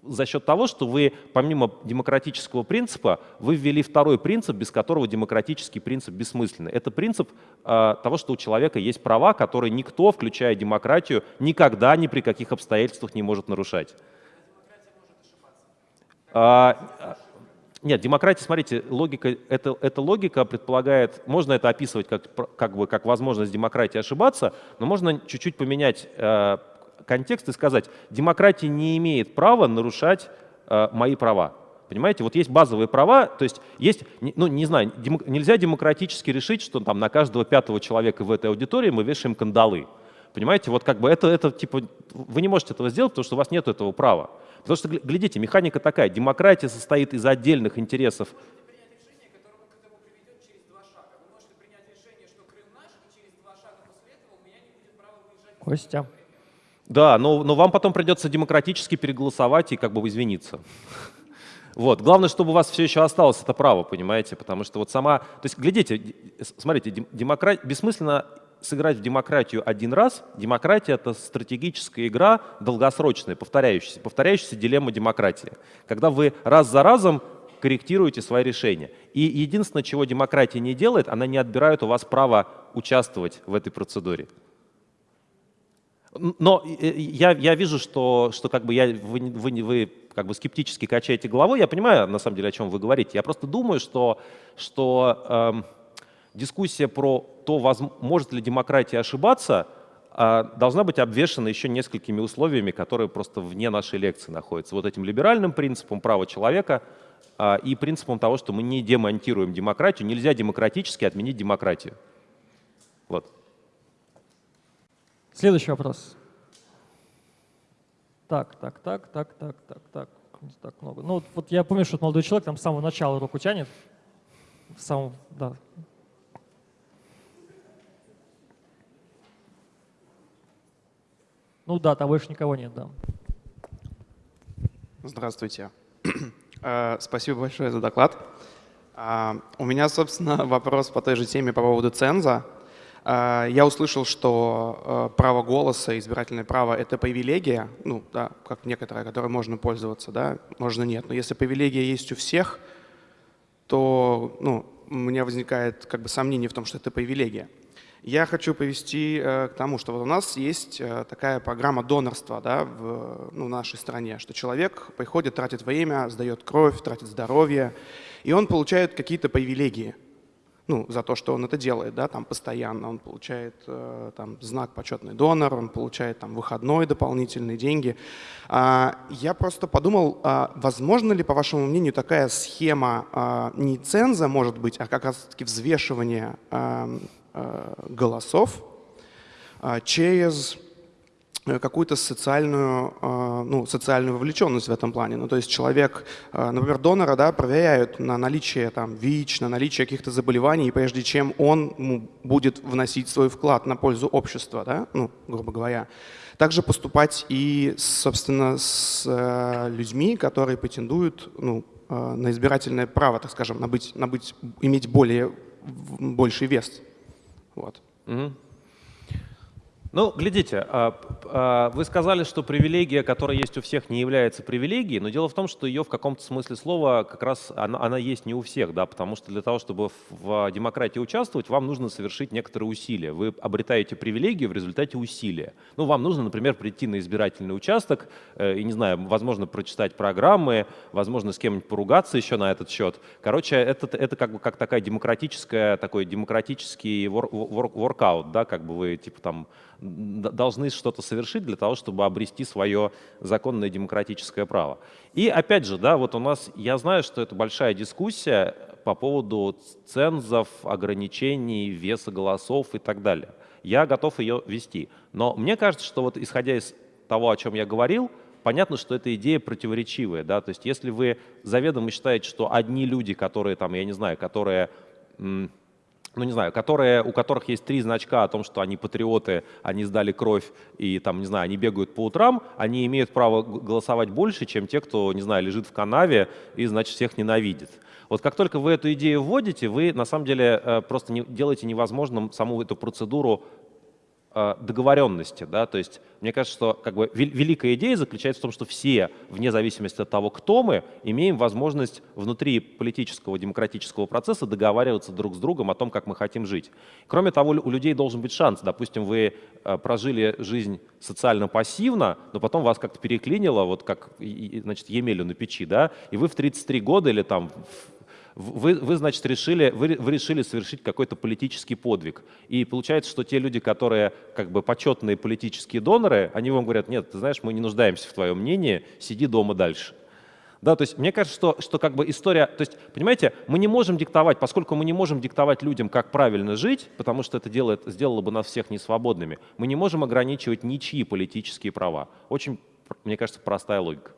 за счет того, что вы помимо демократического принципа, вы ввели второй принцип, без которого демократический принцип бессмысленный. Это принцип э, того, что у человека есть права, которые никто, включая демократию, никогда ни при каких обстоятельствах не может нарушать. А, нет, демократия, смотрите, логика, это, эта логика предполагает, можно это описывать как, как, бы, как возможность демократии ошибаться, но можно чуть-чуть поменять э, контекст и сказать, демократия не имеет права нарушать э, мои права. Понимаете, вот есть базовые права, то есть есть, ну не знаю, дем, нельзя демократически решить, что там на каждого пятого человека в этой аудитории мы вешаем кандалы. Понимаете, вот как бы это, это типа, вы не можете этого сделать, потому что у вас нет этого права. Потому что, глядите, механика такая, демократия состоит из отдельных интересов Костя. Да, но, но вам потом придется демократически переголосовать и как бы извиниться. Вот. Главное, чтобы у вас все еще осталось это право, понимаете? Потому что вот сама... То есть, глядите, смотрите, демократ... бессмысленно сыграть в демократию один раз. Демократия — это стратегическая игра долгосрочная, повторяющаяся, повторяющаяся дилемма демократии. Когда вы раз за разом корректируете свои решения. И единственное, чего демократия не делает, она не отбирает у вас право участвовать в этой процедуре. Но я, я вижу, что, что как бы я, вы, вы, вы как бы скептически качаете головой. Я понимаю, на самом деле, о чем вы говорите. Я просто думаю, что, что эм, дискуссия про то, может ли демократия ошибаться, э, должна быть обвешена еще несколькими условиями, которые просто вне нашей лекции находятся. Вот этим либеральным принципом права человека э, и принципом того, что мы не демонтируем демократию. Нельзя демократически отменить демократию. Вот. Следующий вопрос. Так, так, так, так, так, так, так. Так много. Ну, вот я помню, что молодой человек там с самого начала руку тянет. В самом, да. Ну да, там больше никого нет, да. Здравствуйте. (clears throat) Э, спасибо большое за доклад. А, у меня, собственно, (laughs) вопрос по той же теме по поводу ценза. А, я услышал, что а, право голоса, избирательное право — это привилегия, ну, да, как некоторая, которой можно пользоваться, да, можно нет. Но если привилегия есть у всех, то ну, у меня возникает как бы сомнение в том, что это привилегия. Я хочу повести э, к тому, что вот у нас есть э, такая программа донорства да, в ну, нашей стране, что человек приходит, тратит время, сдает кровь, тратит здоровье, и он получает какие-то привилегии – ну, за то, что он это делает, да, там постоянно. Он получает э, там, знак почетный донор, он получает там выходной дополнительные деньги. А, я просто подумал, а, возможно ли, по вашему мнению, такая схема а, не ценза, может быть, а как раз-таки взвешивание а, а, голосов через Э, какую-то социальную, э, ну, социальную вовлеченность в этом плане. Ну, то есть человек, э, например, донора да, проверяют на наличие там, ВИЧ, на наличие каких-то заболеваний, прежде чем он ну, будет вносить свой вклад на пользу общества, да, ну, грубо говоря. Также поступать и, собственно, с людьми, которые претендуют ну, на избирательное право, так скажем, на быть, на быть, иметь более, больший вес. Вот. Mm-hmm. Ну, глядите, а, а, вы сказали, что привилегия, которая есть у всех, не является привилегией, но дело в том, что ее в каком-то смысле слова как раз она, она есть не у всех, да, потому что для того, чтобы в демократии участвовать, вам нужно совершить некоторые усилия. Вы обретаете привилегию в результате усилия. Ну, вам нужно, например, прийти на избирательный участок э, и, не знаю, возможно, прочитать программы, возможно, с кем-нибудь поругаться еще на этот счет. Короче, это, это как бы как такая демократическая, такой демократический воркаут, да, как бы вы типа там должны что-то совершить для того, чтобы обрести свое законное демократическое право. И опять же, да, вот у нас, я знаю, что это большая дискуссия по поводу цензов, ограничений, веса голосов и так далее. Я готов ее вести. Но мне кажется, что вот исходя из того, о чем я говорил, понятно, что эта идея противоречивая. Да? То есть если вы заведомо считаете, что одни люди, которые там, я не знаю, которые ну не знаю, которые, у которых есть три значка о том, что они патриоты, они сдали кровь и там, не знаю, они бегают по утрам, они имеют право голосовать больше, чем те, кто, не знаю, лежит в канаве и, значит, всех ненавидит. Вот как только вы эту идею вводите, вы на самом деле э, просто не, делаете невозможным саму эту процедуру договоренности, да, то есть мне кажется, что как бы вел- великая идея заключается в том, что все, вне зависимости от того, кто мы, имеем возможность внутри политического демократического процесса договариваться друг с другом о том, как мы хотим жить. Кроме того, у людей должен быть шанс. Допустим, вы э, прожили жизнь социально пассивно, но потом вас как-то переклинило, вот как, значит, Емелю на печи, да, и вы в 33 года или там вы, вы, значит, решили, вы, вы решили совершить какой-то политический подвиг. И получается, что те люди, которые как бы почетные политические доноры, они вам говорят, нет, ты знаешь, мы не нуждаемся в твоем мнении, сиди дома дальше. Да, то есть мне кажется, что, что как бы история, то есть, понимаете, мы не можем диктовать, поскольку мы не можем диктовать людям, как правильно жить, потому что это делает, сделало бы нас всех несвободными, мы не можем ограничивать ничьи политические права. Очень, мне кажется, простая логика.